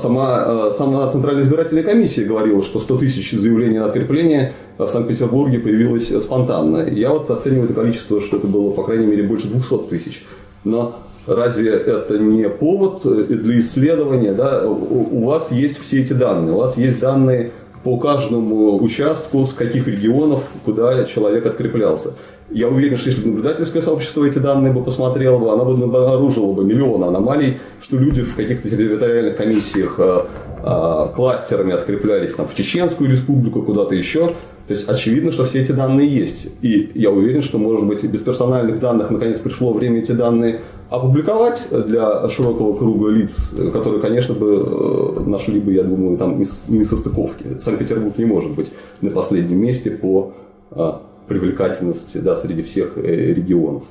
сама, э, сама Центральная избирательная комиссия говорила, что 100 тысяч заявлений на открепление в Санкт-Петербурге появилось спонтанно. Я вот оцениваю это количество, что это было, по крайней мере, больше 200 тысяч. Но разве это не повод э, для исследования? Да? У вас есть все эти данные, у вас есть данные по каждому участку, с каких регионов, куда человек откреплялся. Я уверен, что если бы наблюдательское сообщество эти данные бы посмотрело, бы, оно бы обнаружило бы миллионы аномалий, что люди в каких-то территориальных комиссиях э, э, кластерами откреплялись там, в Чеченскую республику, куда-то еще. То есть очевидно, что все эти данные есть. И я уверен, что, может быть, без персональных данных наконец пришло время эти данные опубликовать для широкого круга лиц, которые, конечно, бы э, нашли бы, я думаю, там несостыковки. Санкт-Петербург не может быть на последнем месте по э, привлекательности да, среди всех э, регионов.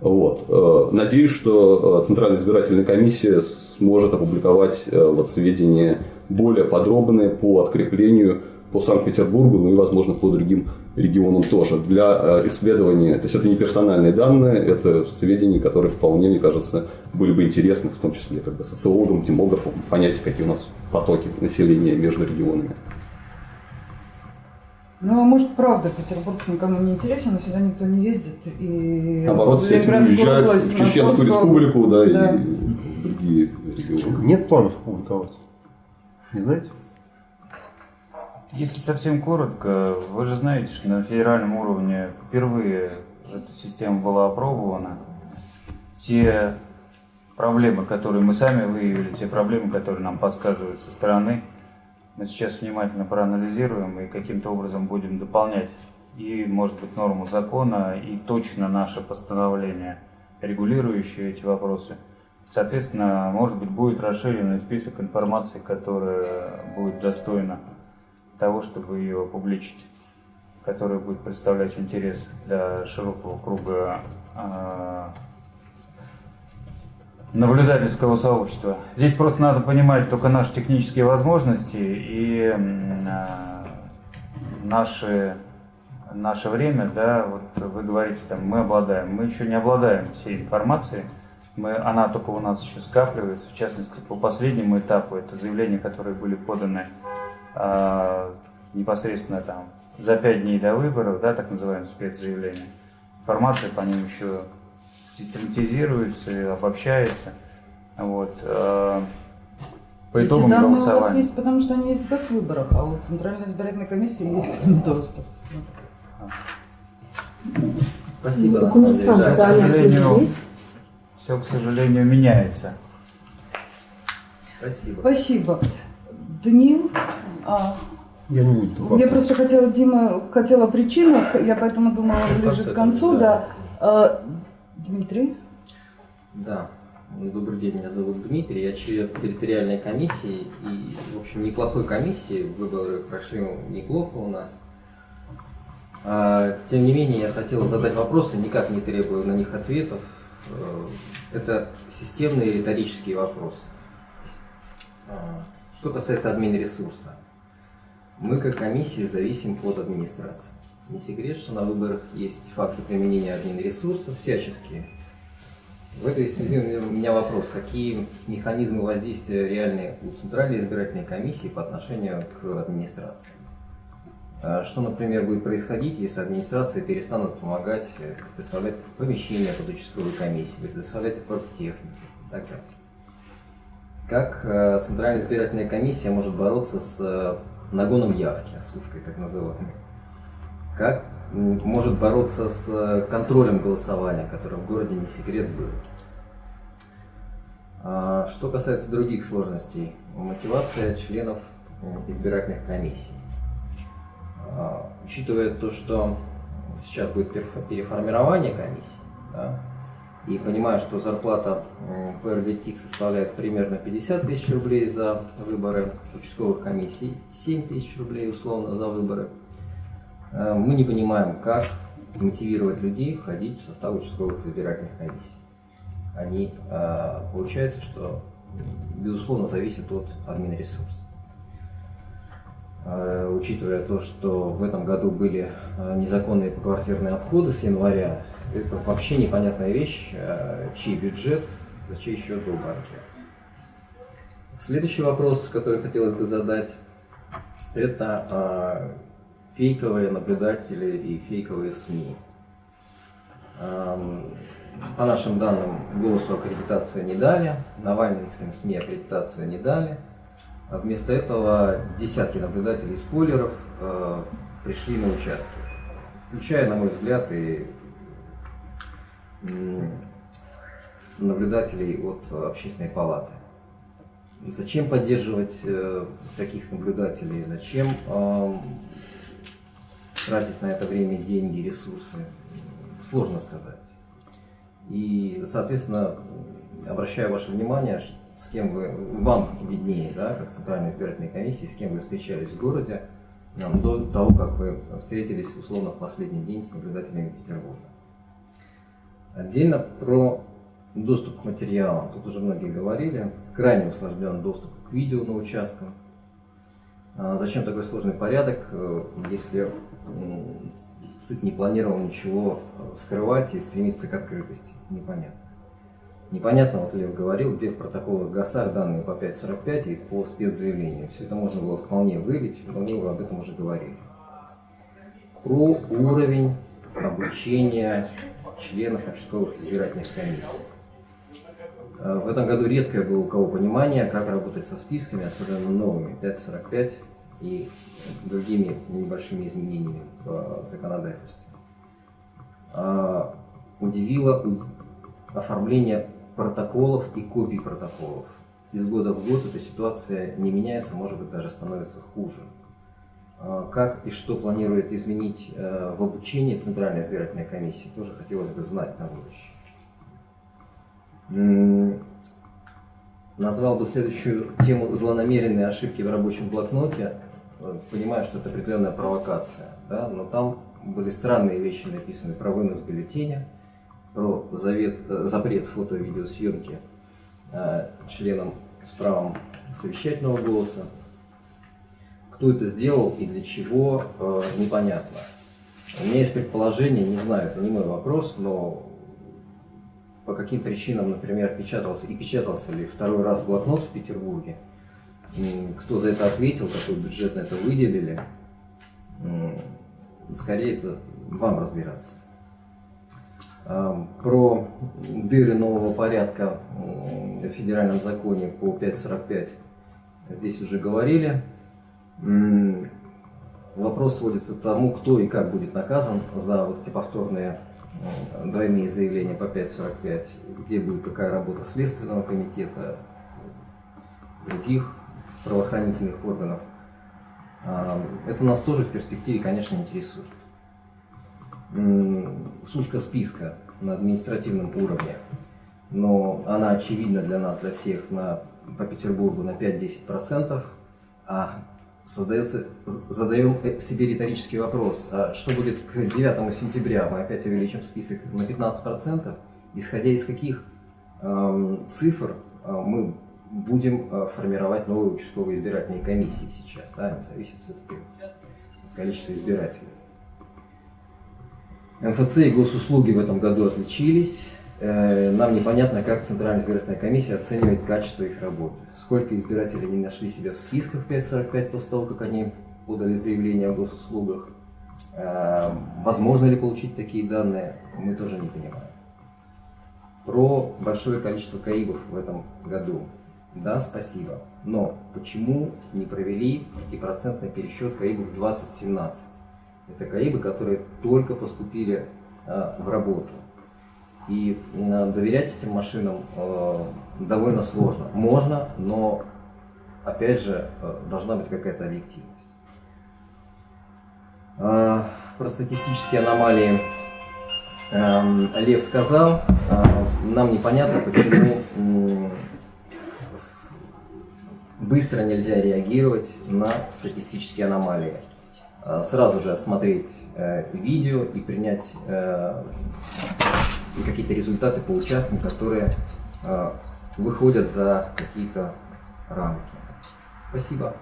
Вот. Надеюсь, что Центральная избирательная комиссия сможет опубликовать вот сведения более подробные по откреплению по Санкт-Петербургу, ну и, возможно, по другим регионам тоже. Для исследования, то есть это не персональные данные, это сведения, которые вполне, мне кажется, были бы интересны, в том числе как бы социологам, демографам, понять, какие у нас потоки населения между регионами. Ну, а может, правда, Петербург никому не интересен, но сюда никто не ездит. И Наоборот, все этим уезжают в Чеченскую республику, да, да, и другие регионы. Нет планов публиковать? Не знаете? Если совсем коротко, вы же знаете, что на федеральном уровне впервые эта система была опробована. Те проблемы, которые мы сами выявили, те проблемы, которые нам подсказывают со стороны – мы сейчас внимательно проанализируем и каким-то образом будем дополнять и, может быть, норму закона, и точно наше постановление, регулирующее эти вопросы. Соответственно, может быть, будет расширенный список информации, которая будет достойна того, чтобы ее опубличить, которая будет представлять интерес для широкого круга а, наблюдательского сообщества. Здесь просто надо понимать только наши технические возможности и э, наши, наше время, да, вот вы говорите, там, мы обладаем, мы еще не обладаем всей информацией, мы, она только у нас еще скапливается, в частности, по последнему этапу, это заявления, которые были поданы э, непосредственно там за пять дней до выборов, да, так называемые спецзаявления. Информация по ним еще систематизируется и обобщается. Вот. Э, по итогам Эти данные голосования. у вас есть, потому что они есть в госвыборах, а у Центральной избирательной комиссии есть к ним доступ. Спасибо. Так у нас на самом сам деле, да. к сожалению, все, к сожалению, меняется. Спасибо. Спасибо. Даниил, а, Я не буду. я просто хотела, Дима, хотела о причинах, я поэтому думала ближе к концу, да. А, Дмитрий? Да. Ну, Добрый день, меня зовут Дмитрий, я член территориальной комиссии и, в общем, неплохой комиссии, выборы прошли неплохо у нас. А, тем не менее, я хотел задать вопросы, никак не требую на них ответов. Э, Это системные риторические вопросы. А, Что касается админресурса, мы как комиссия зависим от администрации. Не секрет, что на выборах есть факты применения админресурсов всяческие. В этой связи у меня вопрос, какие механизмы воздействия реальные у Центральной избирательной комиссии по отношению к администрации? А Что, например, будет происходить, если администрация перестанут помогать э, предоставлять помещения под участковой комиссии, предоставлять технику так? Как э, Центральная избирательная комиссия может бороться с э, нагоном явки, сушкой так называемой? Как может бороться с э, контролем голосования, который в городе не секрет был? А, Что касается других сложностей, мотивация членов избирательных комиссий. А, Учитывая то, что сейчас будет переформирование комиссии, да, и понимая, что зарплата по составляет примерно 50 тысяч рублей за выборы участковых комиссий, 7 тысяч рублей условно за выборы, э, мы не понимаем, как мотивировать людей входить в состав участковых избирательных комиссий. Они, э, получается, что безусловно зависят от админресурса. Э, Учитывая то, что в этом году были незаконные поквартирные обходы с января, это вообще непонятная вещь, э, чей бюджет, за чей счет был банкир. Следующий вопрос, который хотелось бы задать, это э, фейковые наблюдатели и фейковые СМИ. По нашим данным, голосу аккредитацию не дали, Навальнинским СМИ аккредитацию не дали. А вместо этого десятки наблюдателей и спойлеров э, пришли на участки, включая, на мой взгляд, и наблюдателей от общественной палаты. Зачем поддерживать э, таких наблюдателей? Зачем тратить на это время деньги, ресурсы? Сложно сказать. И, соответственно, обращаю ваше внимание, с кем вы, вам виднее, да, как Центральной избирательной комиссии, с кем вы встречались в городе, э, до того, как вы встретились условно в последний день с наблюдателями Петербурга. Отдельно про доступ к материалам. Тут уже многие говорили. Крайне усложнен доступ к видео на участках. А Зачем такой сложный порядок, э, если ЦИК не планировал ничего э, скрывать и стремиться к открытости? Непонятно. Непонятно, вот Лев говорил, где в протоколах ГАСАР данные по 5.45 и по спецзаявлению. Все это можно было вполне вылить, но мы об этом уже говорили. Про уровень обучения членов участковых избирательных комиссий. Э, В этом году редкое было у кого понимание, как работать со списками, особенно новыми 5.45 и другими небольшими изменениями в законодательстве. А, Удивило оформление протоколов и копий протоколов. Из года в год эта ситуация не меняется, может быть даже становится хуже. А, Как и что планирует изменить э, в обучении Центральной избирательной комиссии, тоже хотелось бы знать на будущее. Назвал бы следующую тему злонамеренные ошибки в рабочем блокноте. Э, Понимаю, что это определенная провокация, да, но там были странные вещи написаны про вынос бюллетеня, про завет, э, запрет фото- и видеосъемки э, членам с правом совещательного голоса. Кто это сделал и для чего, э, непонятно. У меня есть предположение, не знаю, это не мой вопрос, но по каким причинам, например, печатался и печатался ли второй раз блокнот в Петербурге, кто за это ответил, какой бюджет на это выделили, скорее это вам разбираться. Про дыры нового порядка в федеральном законе по 5.45 здесь уже говорили. Вопрос сводится к тому, кто и как будет наказан за вот эти повторные двойные заявления по 5.45, где будет какая работа Следственного комитета, других правоохранительных органов. А, Это нас тоже в перспективе, конечно, интересует. Сушка списка на административном уровне, но она очевидна для нас, для всех, на, по Петербургу на 5-10%, а создается, задаем себе риторический вопрос, а что будет к 9 сентября? Мы опять увеличим список на 15%, исходя из каких эм, цифр э, мы будем э, формировать новые участковые избирательные комиссии сейчас, да, они зависят все-таки от количества избирателей. МФЦ и госуслуги в этом году отличились. Э, Нам непонятно, как Центральная избирательная комиссия оценивает качество их работы. Сколько избирателей не нашли себя в списках 545 после того, как они подали заявление о госуслугах. Э, Возможно ли получить такие данные, мы тоже не понимаем. Про большое количество КАИБов в этом году. Да, спасибо. Но почему не провели 5% пересчет КАИБов 2017? Это КАИБы, которые только поступили э, в работу. И э, доверять этим машинам э, довольно сложно. Можно, но опять же э, должна быть какая-то объективность. Про статистические аномалии эм, Лев сказал. Нам непонятно, почему быстро нельзя реагировать на статистические аномалии. Сразу же осмотреть видео и принять и какие-то результаты по участкам, которые э, выходят за какие-то рамки. Спасибо.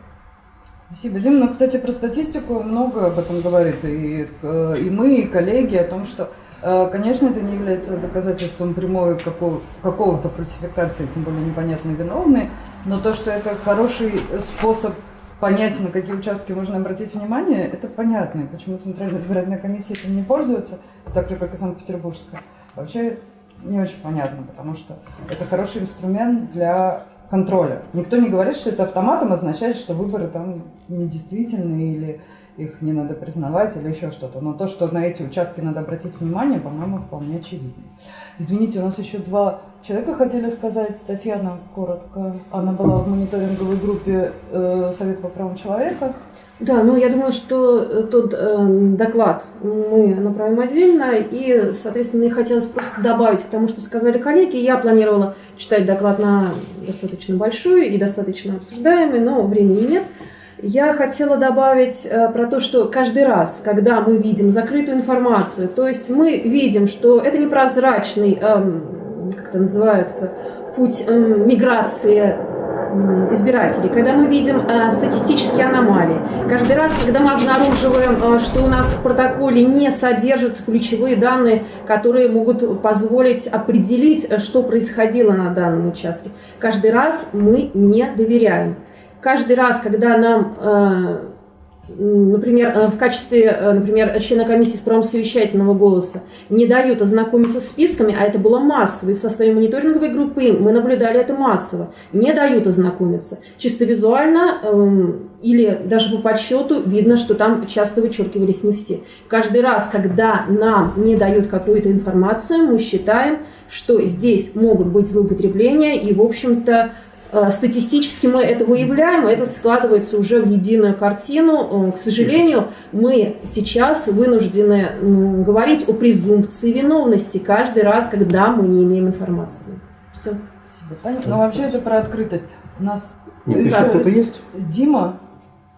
Спасибо, Дим. Ну, кстати, про статистику много об этом говорит и, и мы, и коллеги, о том, что, э, конечно, это не является доказательством прямой какого- какого-то фальсификации, тем более непонятно виновный, но то, что это хороший способ понять, на какие участки можно обратить внимание, это понятно. Почему Центральная избирательная комиссия этим не пользуется, так же, как и Санкт-Петербургская, вообще не очень понятно, потому что это хороший инструмент для контроля. Никто не говорит, что это автоматом означает, что выборы там недействительны или их не надо признавать или еще что-то. Но то, что на эти участки надо обратить внимание, по-моему, вполне очевидно. Извините, у нас еще два человека хотели сказать. Татьяна, коротко. Она была в мониторинговой группе э, Совета по правам человека. Да, ну я думаю, что э, тот э, доклад мы направим отдельно, и, соответственно, мне хотелось просто добавить к тому, что сказали коллеги. Я планировала читать доклад на достаточно большой и достаточно обсуждаемый, но времени нет. Я хотела добавить э, про то, что каждый раз, когда мы видим закрытую информацию, то есть мы видим, что это непрозрачный, эм, как это называется, путь эм, миграции избирателей, когда мы видим э, статистические аномалии, каждый раз, когда мы обнаруживаем, э, что у нас в протоколе не содержатся ключевые данные, которые могут позволить определить, э, что происходило на данном участке, каждый раз мы не доверяем. Каждый раз, когда нам э, например, э, в качестве, э, например, члена комиссии с правом совещательного голоса не дают ознакомиться с списками, а это было массово, и в составе мониторинговой группы мы наблюдали это массово, не дают ознакомиться. Чисто визуально эм, или даже по подсчету видно, что там часто вычеркивались не все. Каждый раз, когда нам не дают какую-то информацию, мы считаем, что здесь могут быть злоупотребления, и, в общем-то, статистически мы это выявляем, это складывается уже в единую картину. Э, к сожалению, мы сейчас вынуждены говорить о презумпции виновности каждый раз, когда мы не имеем информации. Все. Спасибо, Таня. Но вообще это про открытость. У нас Нет, еще кто-то есть? Дима.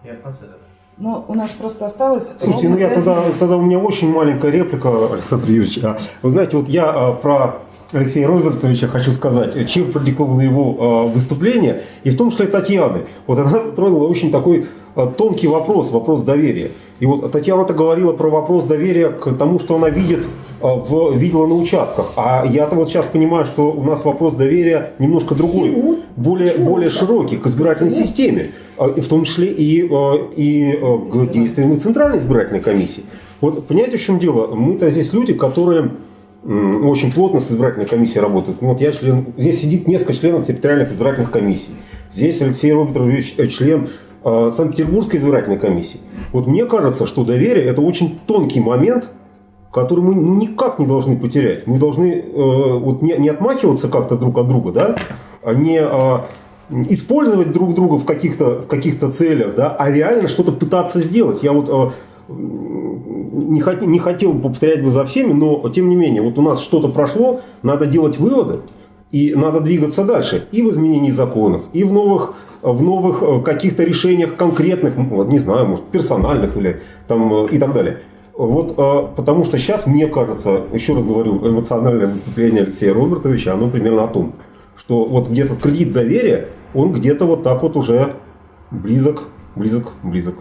Я в конце, да. Ну, у нас просто осталось... Слушайте, ну я тогда, тогда у меня очень маленькая реплика, Александр Юрьевич. А, Вы знаете, вот я а, про Алексея Робертовича хочу сказать, чем продиковано его э, выступление, и в том числе Татьяны. Вот она затронула очень такой э, тонкий вопрос, вопрос доверия. И вот Татьяна-то говорила про вопрос доверия к тому, что она видит, э, в, видела на участках. А я-то вот сейчас понимаю, что у нас вопрос доверия немножко другой, Всему? более, Почему? более широкий, к избирательной Всему? системе. В том числе и, и к действиям и Центральной избирательной комиссии. Вот понимаете, в чем дело? Мы-то здесь люди, которые очень плотно с избирательной комиссией работают. Ну, вот я член, здесь сидит несколько членов территориальных избирательных комиссий. Здесь Алексей Робертович э, член э, Санкт-Петербургской избирательной комиссии. Вот мне кажется, что доверие это очень тонкий момент, который мы ну, никак не должны потерять. Мы должны э, вот не, не отмахиваться как-то друг от друга, да, а не э, использовать друг друга в каких-то в каких-то целях, да, а реально что-то пытаться сделать. Я вот э, не, хот- не хотел бы повторять бы за всеми, но тем не менее, вот у нас что-то прошло, надо делать выводы, и надо двигаться дальше. И в изменении законов, и в новых, в новых э, каких-то решениях конкретных, не знаю, может, персональных или там, э, и так далее. Вот, э, потому что сейчас, мне кажется, еще раз говорю, эмоциональное выступление Алексея Робертовича, оно примерно о том, что вот где-то кредит доверия, он где-то вот так вот уже близок, близок, близок.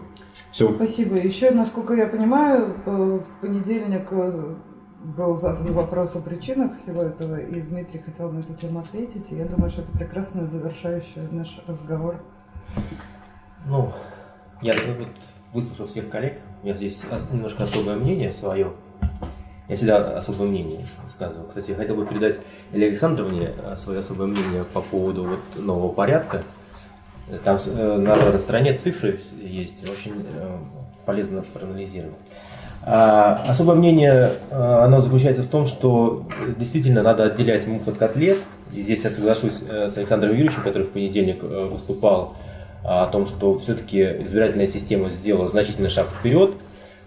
Все. Спасибо. Еще, насколько я понимаю, э, в понедельник э, был задан вопрос о причинах всего этого, и Дмитрий хотел на эту тему ответить, и я думаю, что это прекрасно завершающий наш разговор. Ну, я вот, выслушал всех коллег, у меня здесь немножко особое мнение свое. Я всегда особое мнение высказываю. Кстати, я хотел бы передать Илье Александровне э, свое особое мнение по поводу вот нового порядка. Там э, на стороне цифры есть, очень э, полезно проанализировать. А, особое мнение, э, оно заключается в том, что действительно надо отделять мух от котлет. И здесь я соглашусь с Александром Юрьевичем, который в понедельник выступал о том, что все-таки избирательная система сделала значительный шаг вперед,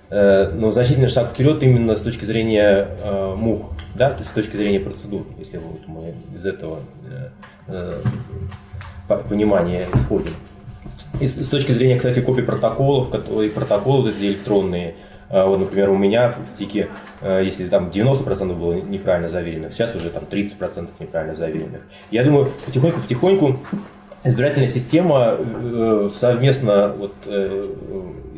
но значительный шаг вперед именно с точки зрения мух, да, то есть с точки зрения процедур, если вот мы из этого по- понимания исходим. И с, точки зрения, кстати, копий протоколов, которые протоколы вот эти электронные, э, вот, например, у меня в в ТИКе, э, если там 90% было неправильно заверенных, сейчас уже там 30% неправильно заверенных. Я думаю, потихоньку-потихоньку избирательная система э, совместно вот, э,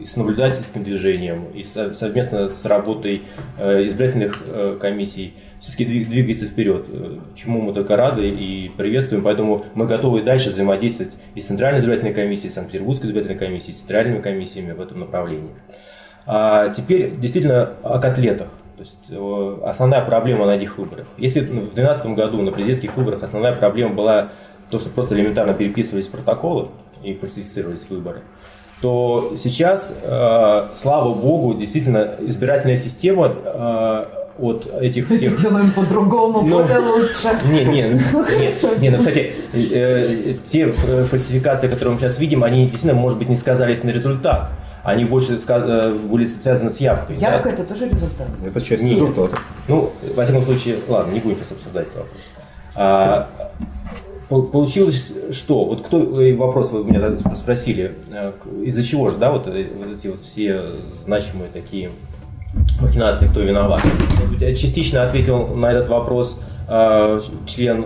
с наблюдательским движением и со- совместно с работой э, избирательных комиссий все-таки двигается вперед, э, чему мы только рады и приветствуем, поэтому мы готовы дальше взаимодействовать и с Центральной избирательной комиссией, и с Санкт-Петербургской избирательной комиссией, и с центральными комиссиями в этом направлении. А теперь действительно о котлетах. То есть э, основная проблема на этих выборах. Если ну, в 2012 году на президентских выборах основная проблема была то, что просто элементарно переписывались протоколы и фальсифицировались выборы, то сейчас, э, слава богу, действительно избирательная система от этих [laughs] всех... Делаем по-другому, Ну, более лучше. Не, не, [laughs] нет, не, ну, кстати, э, те фальсификации, которые мы сейчас видим, они действительно, может быть, не сказались на результат. Они больше э, были связаны с явкой. да? Явка это тоже результат. Это часть Нет. результата. Ну, во всяком случае, ладно, не будем сейчас обсуждать этот вопрос. А, Получилось что? Вот кто э, вопрос вы меня спросили, из-за чего же, да, вот, вот эти вот все значимые такие махинации, кто виноват? Частично ответил на этот вопрос член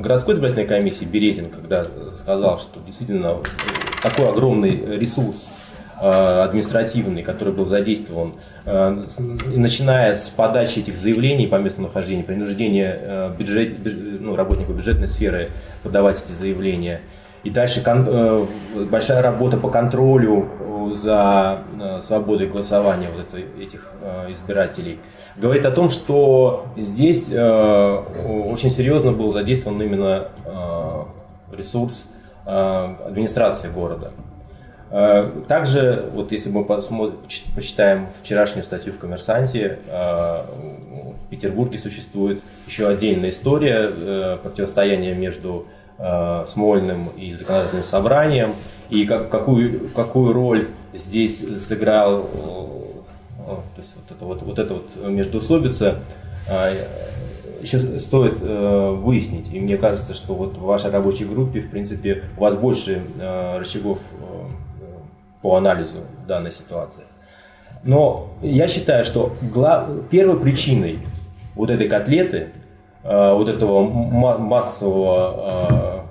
городской избирательной комиссии Березин, когда сказал, что действительно такой огромный ресурс административный, который был задействован Э, начиная с подачи этих заявлений по месту нахождения, принуждения э, бюджет, ну, работников бюджетной сферы подавать эти заявления. И дальше э, большая работа по контролю за свободой голосования вот это, этих избирателей. Говорит о том, что здесь очень серьезно был задействован именно ресурс администрации города. Э, также, вот если мы почитаем вчерашнюю статью в «Коммерсанте», э, в Петербурге существует еще отдельная история э, противостояния между Смольным и законодательным собранием, и как, какую, какую роль здесь сыграл то есть вот это вот, вот это вот междоусобица, еще стоит выяснить. И мне кажется, что вот в вашей рабочей группе, в принципе, у вас больше рычагов по анализу данной ситуации. Но я считаю, что глав... первой причиной вот этой котлеты, э, вот этого массового, э,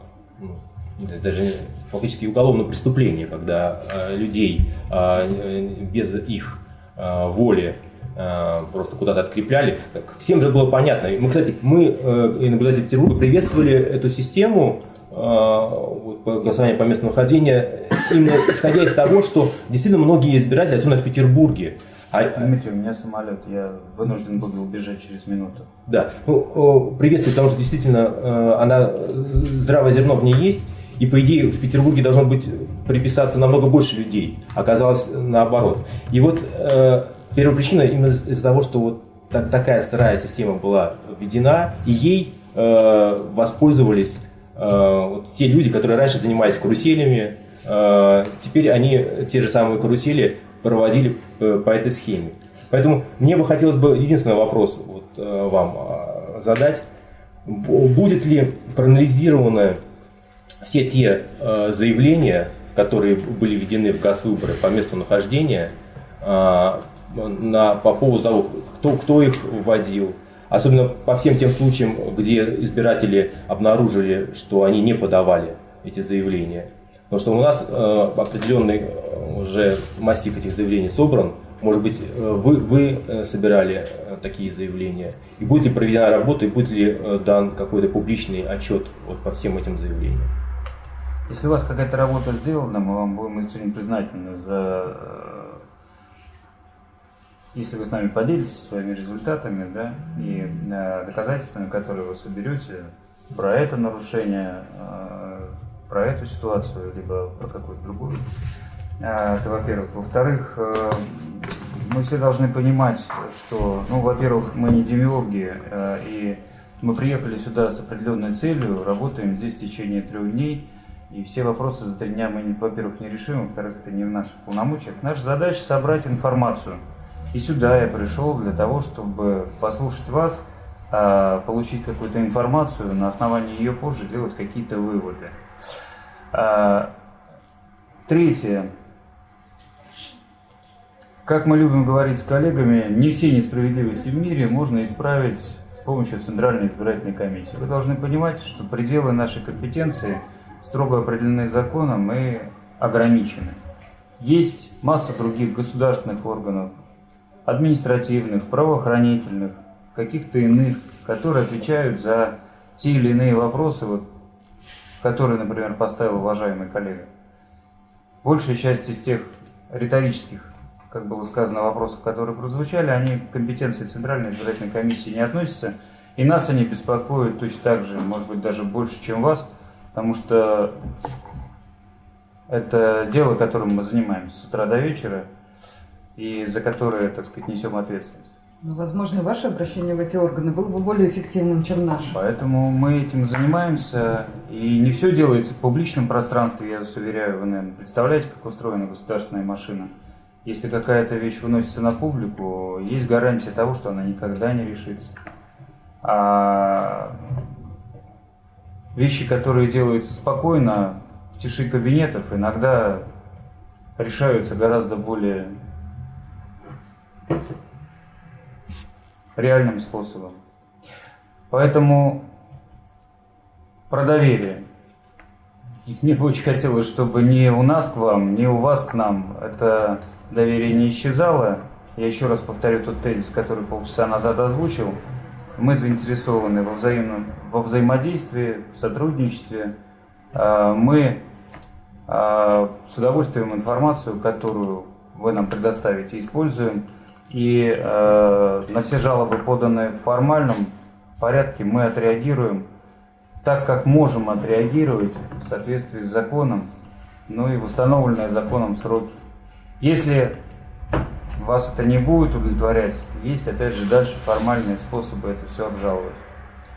даже фактически уголовного преступления, когда э, людей э, без их э, воли э, просто куда-то открепляли. Всем же было понятно. Мы, кстати, мы, э, наблюдатели Петербурга, приветствовали эту систему э, голосования по месту нахождения именно исходя из того, что действительно многие избиратели, особенно в Петербурге, а... Дмитрий, у меня самолет, я вынужден буду убежать через минуту. Да, ну, приветствую, потому что действительно э, она, здравое зерно в ней есть, и по идее в Петербурге должно быть приписаться намного больше людей, оказалось наоборот. И вот э, первая причина именно из-за того, что вот так, такая сырая система была введена, и ей э, воспользовались э, вот те люди, которые раньше занимались каруселями, Э, теперь они те же самые карусели проводили э, по этой схеме. Поэтому мне бы хотелось бы единственный вопрос вот, э, вам задать. Будет ли проанализированы все те заявления, которые были введены в ГАЗ-выборы по месту нахождения, на, по поводу того, кто, кто их вводил, особенно по всем тем случаям, где избиратели обнаружили, что они не подавали эти заявления. Потому что у нас э, определенный э, уже массив этих заявлений собран. Может быть, э, вы, вы э, собирали такие заявления. И будет ли проведена работа, и будет ли дан какой-то публичный отчет вот по всем этим заявлениям? Если у вас какая-то работа сделана, мы вам будем искренне признательны за если вы с нами поделитесь своими результатами да, и доказательствами, которые вы соберете про это нарушение, про эту ситуацию, либо про какую-то другую. Это во-первых. Во-вторых, э, мы все должны понимать, что, ну, во-первых, мы не демиурги, э, и мы приехали сюда с определенной целью, работаем здесь в течение трех дней, и все вопросы за три дня мы, во-первых, не решим, во-вторых, это не в наших полномочиях. Наша задача собрать информацию. И сюда я пришел для того, чтобы послушать вас, а, получить какую-то информацию, на основании ее позже делать какие-то выводы. А, третье. Как мы любим говорить с коллегами, не все несправедливости в мире можно исправить с помощью Центральной избирательной комиссии. Вы должны понимать, что пределы нашей компетенции строго определены законом и ограничены. Есть масса других государственных органов, административных, правоохранительных, каких-то иных, которые отвечают за те или иные вопросы, вот, который, например, поставил уважаемый коллега. Большая часть из тех риторических, как было сказано, вопросов, которые прозвучали, они к компетенции Центральной избирательной комиссии не относятся. И нас они беспокоят точно так же, может быть, даже больше, чем вас, потому что это дело, которым мы занимаемся с утра до вечера, и за которое, так сказать, несем ответственность. Ну, возможно, ваше обращение в эти органы было бы более эффективным, чем наше. Поэтому мы этим занимаемся. И не все делается в публичном пространстве, я вас уверяю. Вы, наверное, представляете, как устроена государственная машина. Если какая-то вещь выносится на публику, есть гарантия того, что она никогда не решится. А вещи, которые делаются спокойно, в тиши кабинетов, иногда решаются гораздо более реальным способом. Поэтому про доверие. Мне бы очень хотелось, чтобы ни у нас к вам, ни у вас к нам это доверие не исчезало. Я еще раз повторю тот тезис, который полчаса назад озвучил. Мы заинтересованы во, взаимном, во взаимодействии, в сотрудничестве. А, Мы а, с удовольствием информацию, которую вы нам предоставите, используем. И э, на все жалобы, поданные в формальном порядке, мы отреагируем так, как можем отреагировать в соответствии с законом, ну и в установленные законом сроки. Если вас это не будет удовлетворять, есть опять же дальше формальные способы это все обжаловать.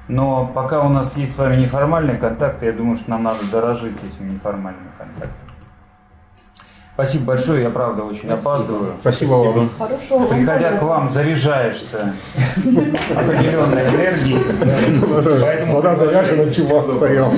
Но пока у нас есть с вами неформальные контакты, я думаю, что нам надо дорожить этими неформальными контактами. Спасибо большое, я правда очень опаздываю. Спасибо вам. Хорошего вам Приходя к полета. вам, заряжаешься [laughs] определенной энергией. Поэтому Вода заряжена, чувак стоял.